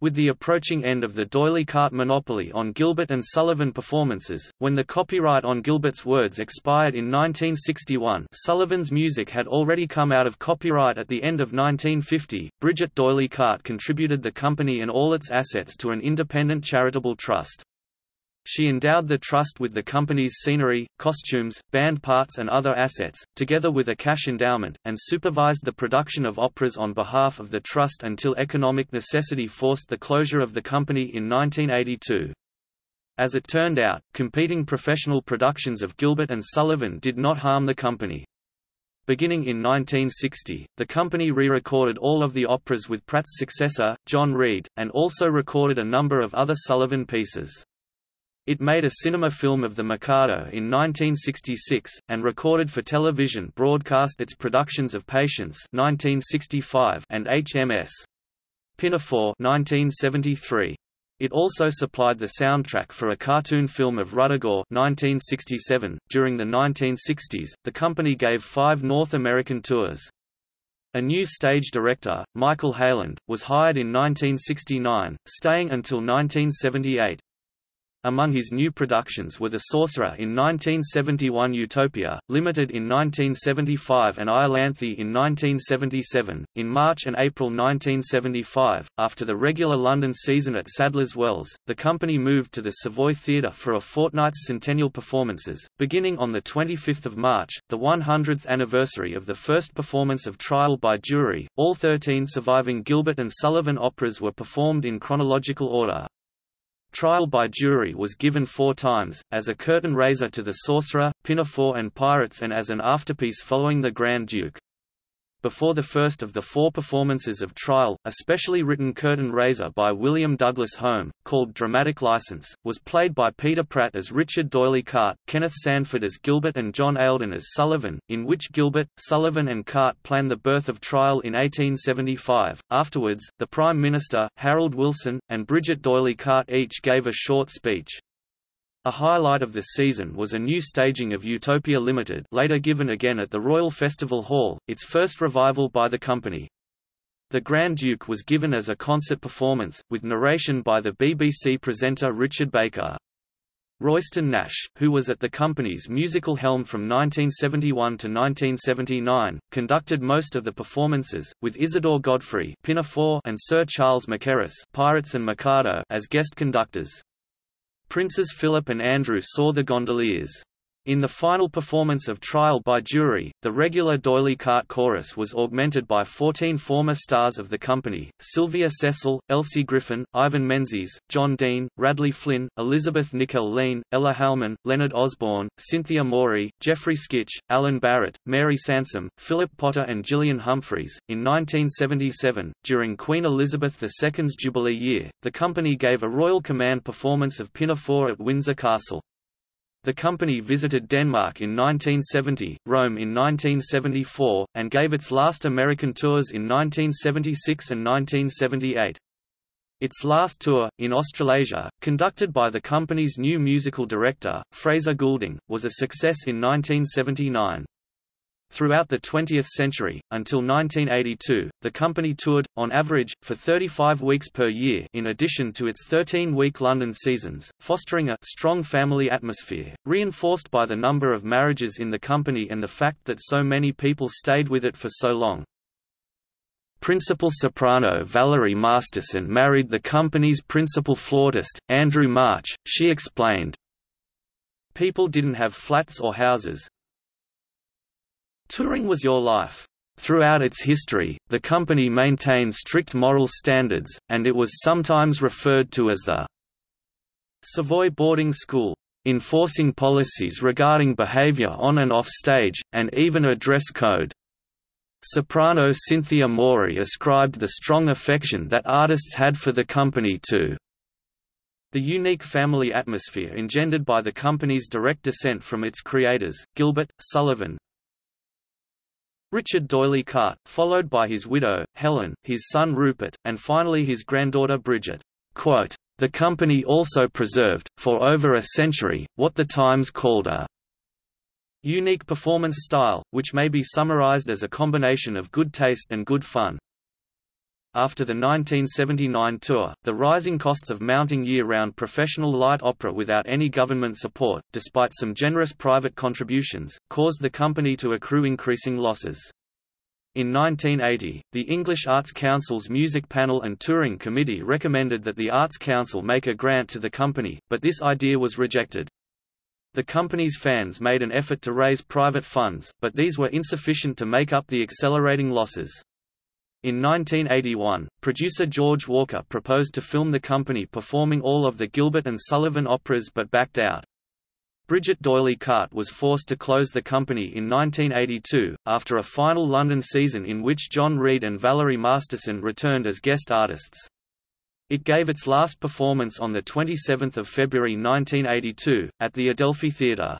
With the approaching end of the D'Oyly Carte monopoly on Gilbert and Sullivan performances, when the copyright on Gilbert's words expired in 1961 Sullivan's music had already come out of copyright at the end of 1950, Bridget D'Oyly Carte contributed the company and all its assets to an independent charitable trust. She endowed the trust with the company's scenery, costumes, band parts and other assets, together with a cash endowment, and supervised the production of operas on behalf of the trust until economic necessity forced the closure of the company in 1982. As it turned out, competing professional productions of Gilbert and Sullivan did not harm the company. Beginning in 1960, the company re-recorded all of the operas with Pratt's successor, John Reed, and also recorded a number of other Sullivan pieces. It made a cinema film of The Mikado in 1966, and recorded for television broadcast its productions of Patience 1965 and HMS. Pinafore 1973. It also supplied the soundtrack for a cartoon film of Ruddigore 1967. .During the 1960s, the company gave five North American tours. A new stage director, Michael Heyland, was hired in 1969, staying until 1978. Among his new productions were The Sorcerer in 1971 Utopia, Limited in 1975 and Iolanthe in 1977. In March and April 1975, after the regular London season at Sadler's Wells, the company moved to the Savoy Theatre for a fortnight's centennial performances, beginning on 25 March, the 100th anniversary of the first performance of Trial by Jury. All 13 surviving Gilbert and Sullivan operas were performed in chronological order. Trial by jury was given four times, as a curtain raiser to The Sorcerer, Pinafore and Pirates and as an afterpiece following The Grand Duke. Before the first of the four performances of Trial, a specially written curtain raiser by William Douglas Home, called Dramatic License, was played by Peter Pratt as Richard D'Oyly Carte, Kenneth Sandford as Gilbert and John Ayldon as Sullivan, in which Gilbert, Sullivan and Carte plan the birth of Trial in 1875. Afterwards, the Prime Minister, Harold Wilson, and Bridget D'Oyly Carte each gave a short speech. A highlight of the season was a new staging of Utopia Limited later given again at the Royal Festival Hall, its first revival by the company. The Grand Duke was given as a concert performance, with narration by the BBC presenter Richard Baker. Royston Nash, who was at the company's musical helm from 1971 to 1979, conducted most of the performances, with Isidore Godfrey Pinafore and Sir Charles Mackerras Pirates and Mikado as guest conductors. Princes Philip and Andrew saw the gondoliers. In the final performance of Trial by Jury, the regular D'Oyly Carte chorus was augmented by 14 former stars of the company, Sylvia Cecil, Elsie Griffin, Ivan Menzies, John Dean, Radley Flynn, Elizabeth Nickell-Lean, Ella Halman, Leonard Osborne, Cynthia Morey, Jeffrey Skitch, Alan Barrett, Mary Sansom, Philip Potter and Gillian Humphreys. In 1977, during Queen Elizabeth II's Jubilee year, the company gave a Royal Command performance of Pinafore at Windsor Castle. The company visited Denmark in 1970, Rome in 1974, and gave its last American tours in 1976 and 1978. Its last tour, in Australasia, conducted by the company's new musical director, Fraser Goulding, was a success in 1979. Throughout the 20th century, until 1982, the company toured, on average, for 35 weeks per year in addition to its 13-week London seasons, fostering a strong family atmosphere, reinforced by the number of marriages in the company and the fact that so many people stayed with it for so long. Principal soprano Valerie Masterson married the company's principal flautist, Andrew March, she explained. People didn't have flats or houses, Touring was your life. Throughout its history, the company maintained strict moral standards, and it was sometimes referred to as the Savoy Boarding School, enforcing policies regarding behavior on and off stage, and even a dress code. Soprano Cynthia Morey ascribed the strong affection that artists had for the company to the unique family atmosphere engendered by the company's direct descent from its creators, Gilbert, Sullivan, Richard D'Oyly Carte, followed by his widow, Helen, his son Rupert, and finally his granddaughter Bridget. Quote, the company also preserved, for over a century, what the Times called a unique performance style, which may be summarized as a combination of good taste and good fun. After the 1979 tour, the rising costs of mounting year-round professional light opera without any government support, despite some generous private contributions, caused the company to accrue increasing losses. In 1980, the English Arts Council's Music Panel and Touring Committee recommended that the Arts Council make a grant to the company, but this idea was rejected. The company's fans made an effort to raise private funds, but these were insufficient to make up the accelerating losses. In 1981, producer George Walker proposed to film the company performing all of the Gilbert and Sullivan operas but backed out. Bridget D'Oyly Carte was forced to close the company in 1982, after a final London season in which John Reed and Valerie Masterson returned as guest artists. It gave its last performance on 27 February 1982, at the Adelphi Theatre.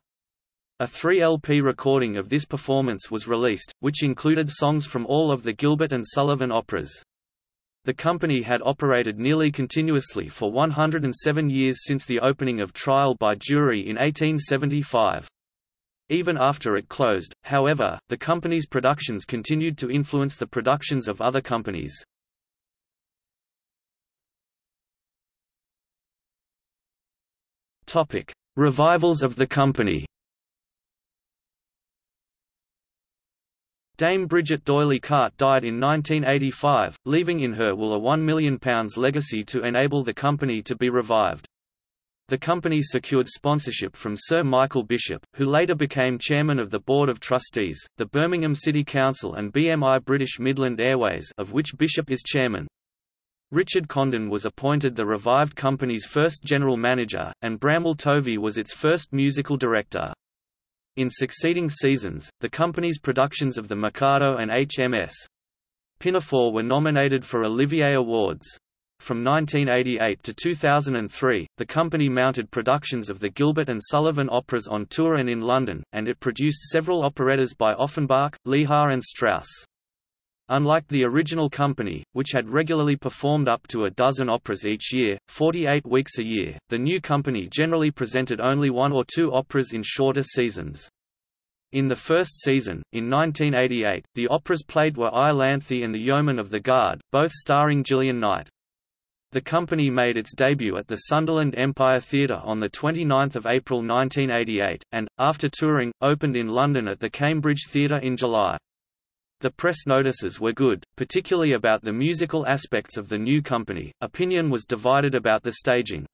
A 3-LP recording of this performance was released, which included songs from all of the Gilbert and Sullivan operas. The company had operated nearly continuously for 107 years since the opening of trial by jury in 1875. Even after it closed, however, the company's productions continued to influence the productions of other companies. Revivals of the company. Dame Bridget D'Oyly Carte died in 1985, leaving in her will a £1 million legacy to enable the company to be revived. The company secured sponsorship from Sir Michael Bishop, who later became chairman of the Board of Trustees, the Birmingham City Council and BMI British Midland Airways of which Bishop is chairman. Richard Condon was appointed the revived company's first general manager, and Bramwell Tovey was its first musical director. In succeeding seasons, the company's productions of The Mikado and HMS Pinafore were nominated for Olivier Awards. From 1988 to 2003, the company mounted productions of the Gilbert and Sullivan operas on tour and in London, and it produced several operettas by Offenbach, Lehar and Strauss. Unlike the original company, which had regularly performed up to a dozen operas each year, 48 weeks a year, the new company generally presented only one or two operas in shorter seasons. In the first season, in 1988, the operas played were Iolanthe and the Yeomen of the Guard, both starring Gillian Knight. The company made its debut at the Sunderland Empire Theatre on 29 April 1988, and, after touring, opened in London at the Cambridge Theatre in July. The press notices were good, particularly about the musical aspects of the new company. Opinion was divided about the staging.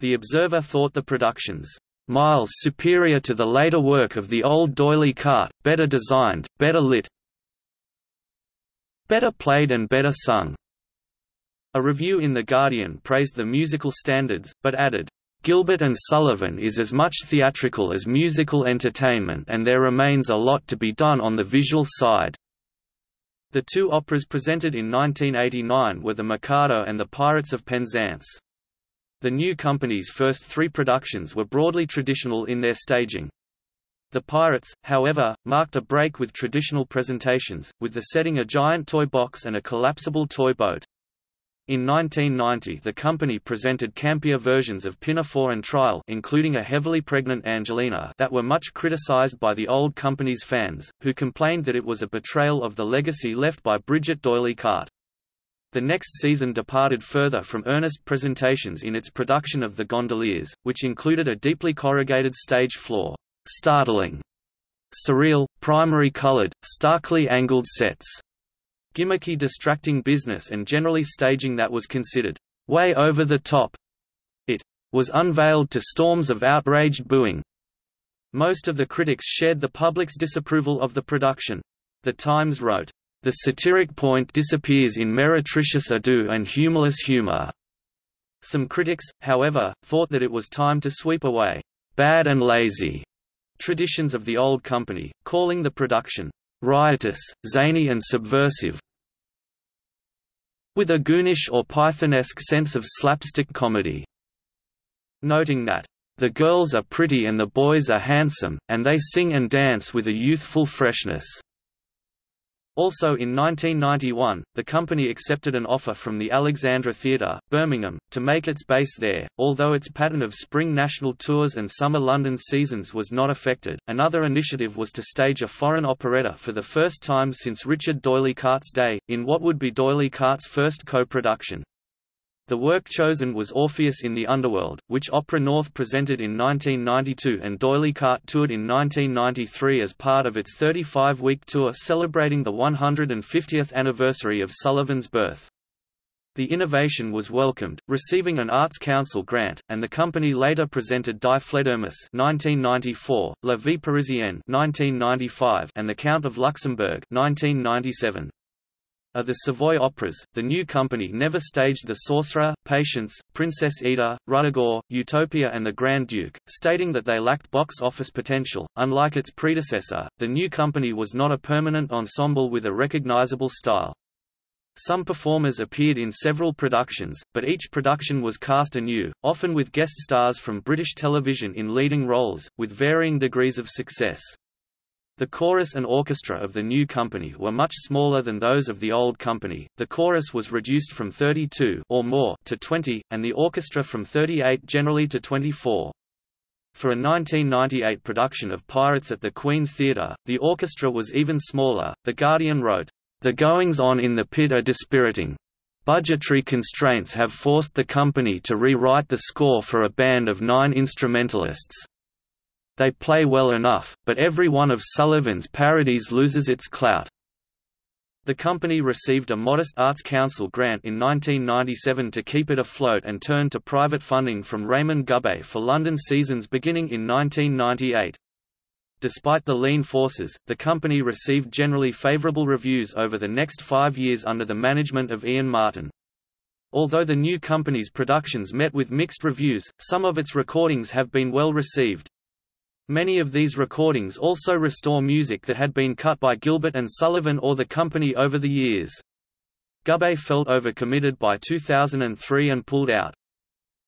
The Observer thought the productions miles superior to the later work of the old D'Oyly Carte, better designed, better lit, better played and better sung. A review in The Guardian praised the musical standards, but added, Gilbert and Sullivan is as much theatrical as musical entertainment and there remains a lot to be done on the visual side. The two operas presented in 1989 were The Mikado and The Pirates of Penzance. The new company's first three productions were broadly traditional in their staging. The Pirates, however, marked a break with traditional presentations, with the setting a giant toy box and a collapsible toy boat. In 1990 the company presented campier versions of Pinafore and Trial including a heavily pregnant Angelina that were much criticized by the old company's fans, who complained that it was a betrayal of the legacy left by Bridget D'Oyly Carte. The next season departed further from earnest presentations in its production of The Gondoliers, which included a deeply corrugated stage floor, startling, surreal, primary colored, starkly angled sets, gimmicky distracting business and generally staging that was considered way over the top. It was unveiled to storms of outraged booing. Most of the critics shared the public's disapproval of the production. The Times wrote, "...the satiric point disappears in meretricious ado and humorless humor." Some critics, however, thought that it was time to sweep away bad and lazy traditions of the old company, calling the production riotous, zany and subversive with a goonish or Pythonesque sense of slapstick comedy. Noting that, "...the girls are pretty and the boys are handsome, and they sing and dance with a youthful freshness." Also in 1991, the company accepted an offer from the Alexandra Theatre, Birmingham, to make its base there. Although its pattern of spring national tours and summer London seasons was not affected, another initiative was to stage a foreign operetta for the first time since Richard D'Oyly Carte's day, in what would be D'Oyly Carte's first co-production. The work chosen was Orpheus in the Underworld, which Opera North presented in 1992 and D'Oyly Carte toured in 1993 as part of its 35-week tour celebrating the 150th anniversary of Sullivan's birth. The innovation was welcomed, receiving an Arts Council grant, and the company later presented Die Fledermaus 1994, La Vie Parisienne 1995, and The Count of Luxembourg 1997. Of the Savoy operas, the new company never staged The Sorcerer, Patience, Princess Ida, Ruddigore, Utopia, and The Grand Duke, stating that they lacked box office potential. Unlike its predecessor, the new company was not a permanent ensemble with a recognizable style. Some performers appeared in several productions, but each production was cast anew, often with guest stars from British television in leading roles, with varying degrees of success. The chorus and orchestra of the new company were much smaller than those of the old company. The chorus was reduced from 32 or more to 20, and the orchestra from 38 generally to 24. For a 1998 production of Pirates at the Queen's Theatre, the orchestra was even smaller. The Guardian wrote, "The goings on in the pit are dispiriting. Budgetary constraints have forced the company to rewrite the score for a band of nine instrumentalists. They play well enough, but every one of Sullivan's parodies loses its clout. The company received a modest Arts Council grant in 1997 to keep it afloat and turned to private funding from Raymond Gubay for London seasons beginning in 1998. Despite the lean forces, the company received generally favourable reviews over the next five years under the management of Ian Martin. Although the new company's productions met with mixed reviews, some of its recordings have been well received. Many of these recordings also restore music that had been cut by Gilbert and Sullivan or the company over the years. Gubay felt overcommitted by 2003 and pulled out.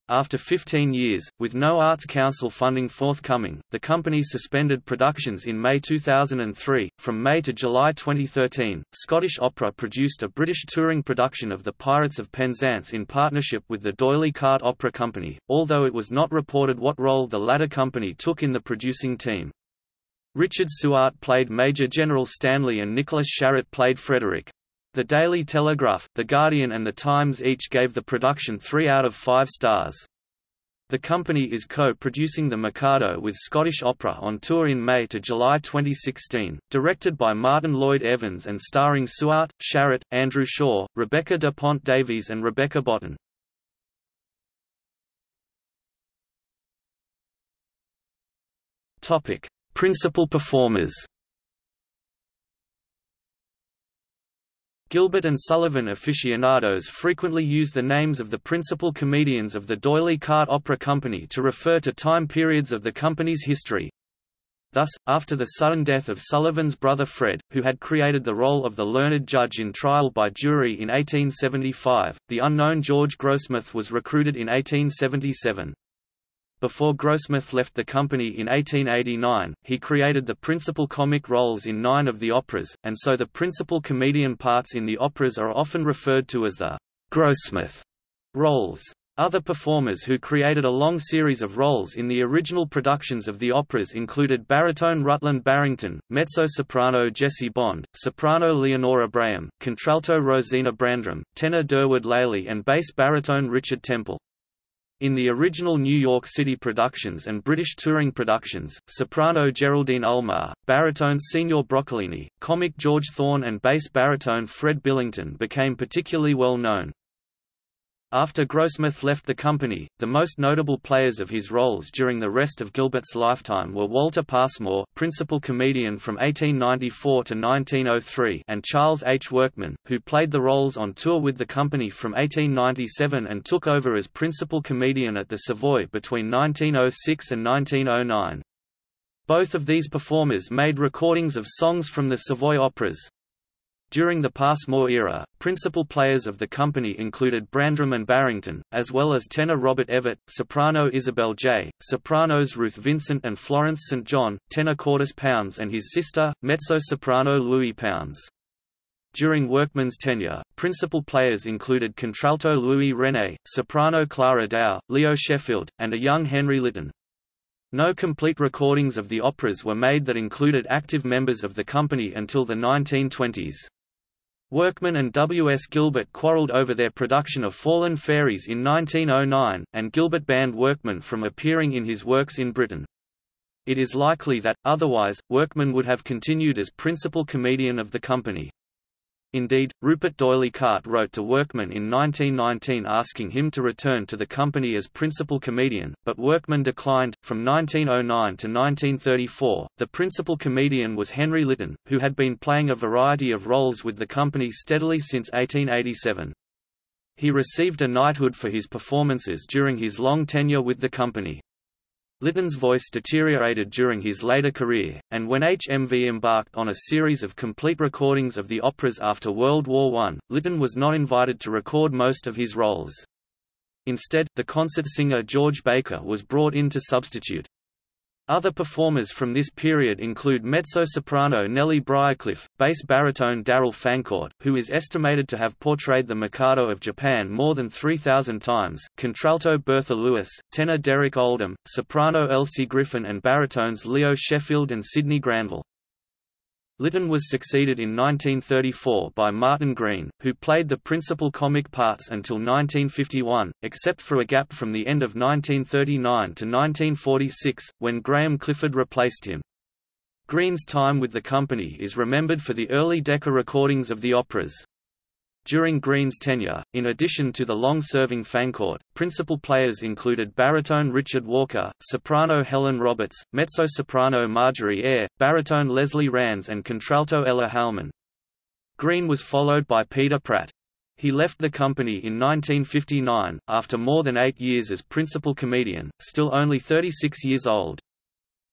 After 15 years, with no Arts Council funding forthcoming, the company suspended productions in May 2003. From May to July 2013, Scottish Opera produced a British touring production of The Pirates of Penzance in partnership with the D'Oyly Carte Opera Company, although it was not reported what role the latter company took in the producing team. Richard Suart played Major General Stanley and Nicholas Sharratt played Frederick. The Daily Telegraph, The Guardian and The Times each gave the production three out of five stars. The company is co-producing The Mikado with Scottish Opera on tour in May to July 2016, directed by Martin Lloyd Evans and starring Suart, Sharratt, Andrew Shaw, Rebecca de Pont Davies and Rebecca Botten. Principal performers Gilbert and Sullivan aficionados frequently use the names of the principal comedians of the D'Oyly Carte Opera Company to refer to time periods of the company's history. Thus, after the sudden death of Sullivan's brother Fred, who had created the role of the learned judge in Trial by Jury in 1875, the unknown George Grossmith was recruited in 1877. Before Grossmith left the company in 1889, he created the principal comic roles in nine of the operas, and so the principal comedian parts in the operas are often referred to as the Grossmith roles. Other performers who created a long series of roles in the original productions of the operas included baritone Rutland Barrington, mezzo-soprano Jessie Bond, soprano Leonora Braham, contralto Rosina Brandram, tenor Durward Lely and bass baritone Richard Temple. In the original New York City productions and British touring productions, soprano Geraldine Ulmar, baritone Signor Broccolini, comic George Thorne and bass baritone Fred Billington became particularly well known. After Grossmith left the company, the most notable players of his roles during the rest of Gilbert's lifetime were Walter Passmore principal comedian from 1894 to 1903 and Charles H. Workman, who played the roles on tour with the company from 1897 and took over as principal comedian at the Savoy between 1906 and 1909. Both of these performers made recordings of songs from the Savoy operas. During the Passmore era, principal players of the company included Brandram and Barrington, as well as tenor Robert Evatt, soprano Isabel Jay, sopranos Ruth Vincent and Florence St. John, tenor Courtice Pounds and his sister, mezzo-soprano Louie Pounds. During Workman's tenure, principal players included contralto Louie René, soprano Clara Dow, Leo Sheffield, and a young Henry Lytton. No complete recordings of the operas were made that included active members of the company until the 1920s. Workman and W. S. Gilbert quarreled over their production of Fallen Fairies in 1909, and Gilbert banned Workman from appearing in his works in Britain. It is likely that, otherwise, Workman would have continued as principal comedian of the company. Indeed, Rupert D'Oyly Carte wrote to Workman in 1919 asking him to return to the company as principal comedian, but Workman declined. From 1909 to 1934, the principal comedian was Henry Lytton, who had been playing a variety of roles with the company steadily since 1887. He received a knighthood for his performances during his long tenure with the company. Lytton's voice deteriorated during his later career, and when HMV embarked on a series of complete recordings of the operas after World War I, Lytton was not invited to record most of his roles. Instead, the concert singer George Baker was brought in to substitute. Other performers from this period include mezzo-soprano Nellie Briercliffe, bass baritone Darrell Fancourt, who is estimated to have portrayed the Mikado of Japan more than 3,000 times, contralto Bertha Lewis, tenor Derek Oldham, soprano Elsie Griffin and baritones Leo Sheffield and Sydney Granville. Lytton was succeeded in 1934 by Martyn Green, who played the principal comic parts until 1951, except for a gap from the end of 1939 to 1946, when Graham Clifford replaced him. Green's time with the company is remembered for the early Decca recordings of the operas. During Green's tenure, in addition to the long-serving Fancourt, principal players included baritone Richard Walker, soprano Helen Roberts, mezzo-soprano Marjorie Eyre, baritone Leslie Rands and contralto Ella Halman. Green was followed by Peter Pratt. He left the company in 1959, after more than eight years as principal comedian, still only 36 years old.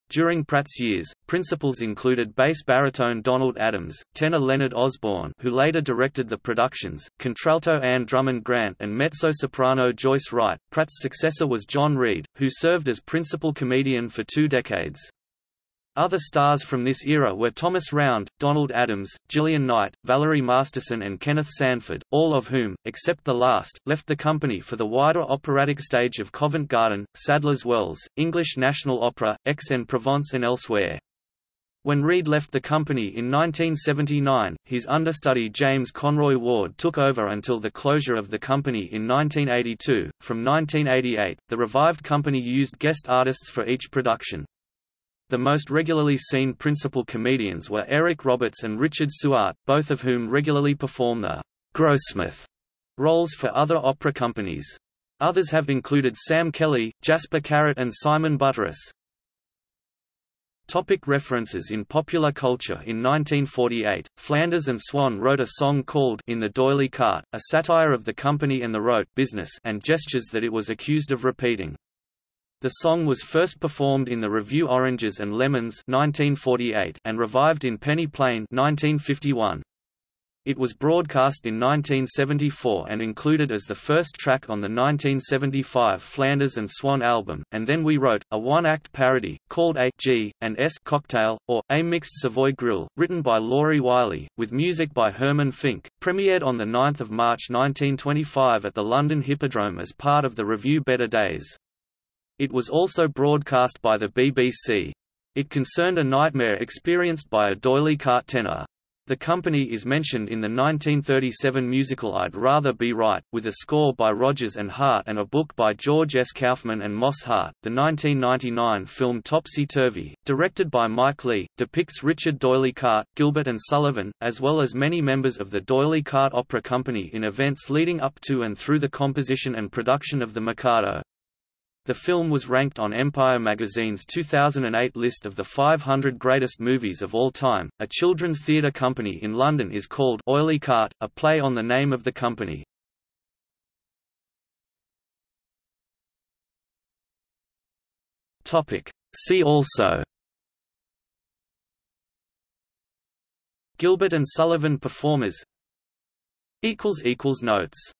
During Pratt's years, principals included bass baritone Donald Adams, tenor Leonard Osborne who later directed the productions, contralto Anne Drummond Grant and mezzo-soprano Joyce Wright. Pratt's successor was John Reed, who served as principal comedian for two decades. Other stars from this era were Thomas Round, Donald Adams, Gillian Knight, Valerie Masterson and Kenneth Sandford, all of whom, except the last, left the company for the wider operatic stage of Covent Garden, Sadler's Wells, English National Opera, Aix-en-Provence and elsewhere. When Reed left the company in 1979, his understudy James Conroy Ward took over until the closure of the company in 1982. From 1988, the revived company used guest artists for each production. The most regularly seen principal comedians were Eric Roberts and Richard Suart, both of whom regularly perform the Grossmith roles for other opera companies. Others have included Sam Kelly, Jasper Carrott and Simon Butteriss. Topic references In popular culture In 1948, Flanders and Swann wrote a song called In the D'Oyly Carte, a satire of the company and the rote business and gestures that it was accused of repeating. The song was first performed in the revue Oranges and Lemons 1948 and revived in Penny Plain 1951. It was broadcast in 1974 and included as the first track on the 1975 Flanders and Swann album, and then we wrote, a one-act parody, called A G and S Cocktail, or A Mixed Savoy Grill, written by Lauri Wylie, with music by Herman Finck, premiered on 9 March 1925 at the London Hippodrome as part of the revue Better Days. It was also broadcast by the BBC. It concerned a nightmare experienced by a D'Oyly Carte tenor. The company is mentioned in the 1937 musical I'd Rather Be Right, with a score by Rodgers and Hart and a book by George S. Kaufman and Moss Hart. The 1999 film Topsy Turvy, directed by Mike Leigh, depicts Richard D'Oyly Carte, Gilbert and Sullivan, as well as many members of the D'Oyly Carte Opera Company in events leading up to and through the composition and production of The Mikado. The film was ranked on Empire magazine's 2008 list of the 500 greatest movies of all time. A children's theatre company in London is called Oily Cart, a play on the name of the company. Topic. See also Gilbert and Sullivan performers Notes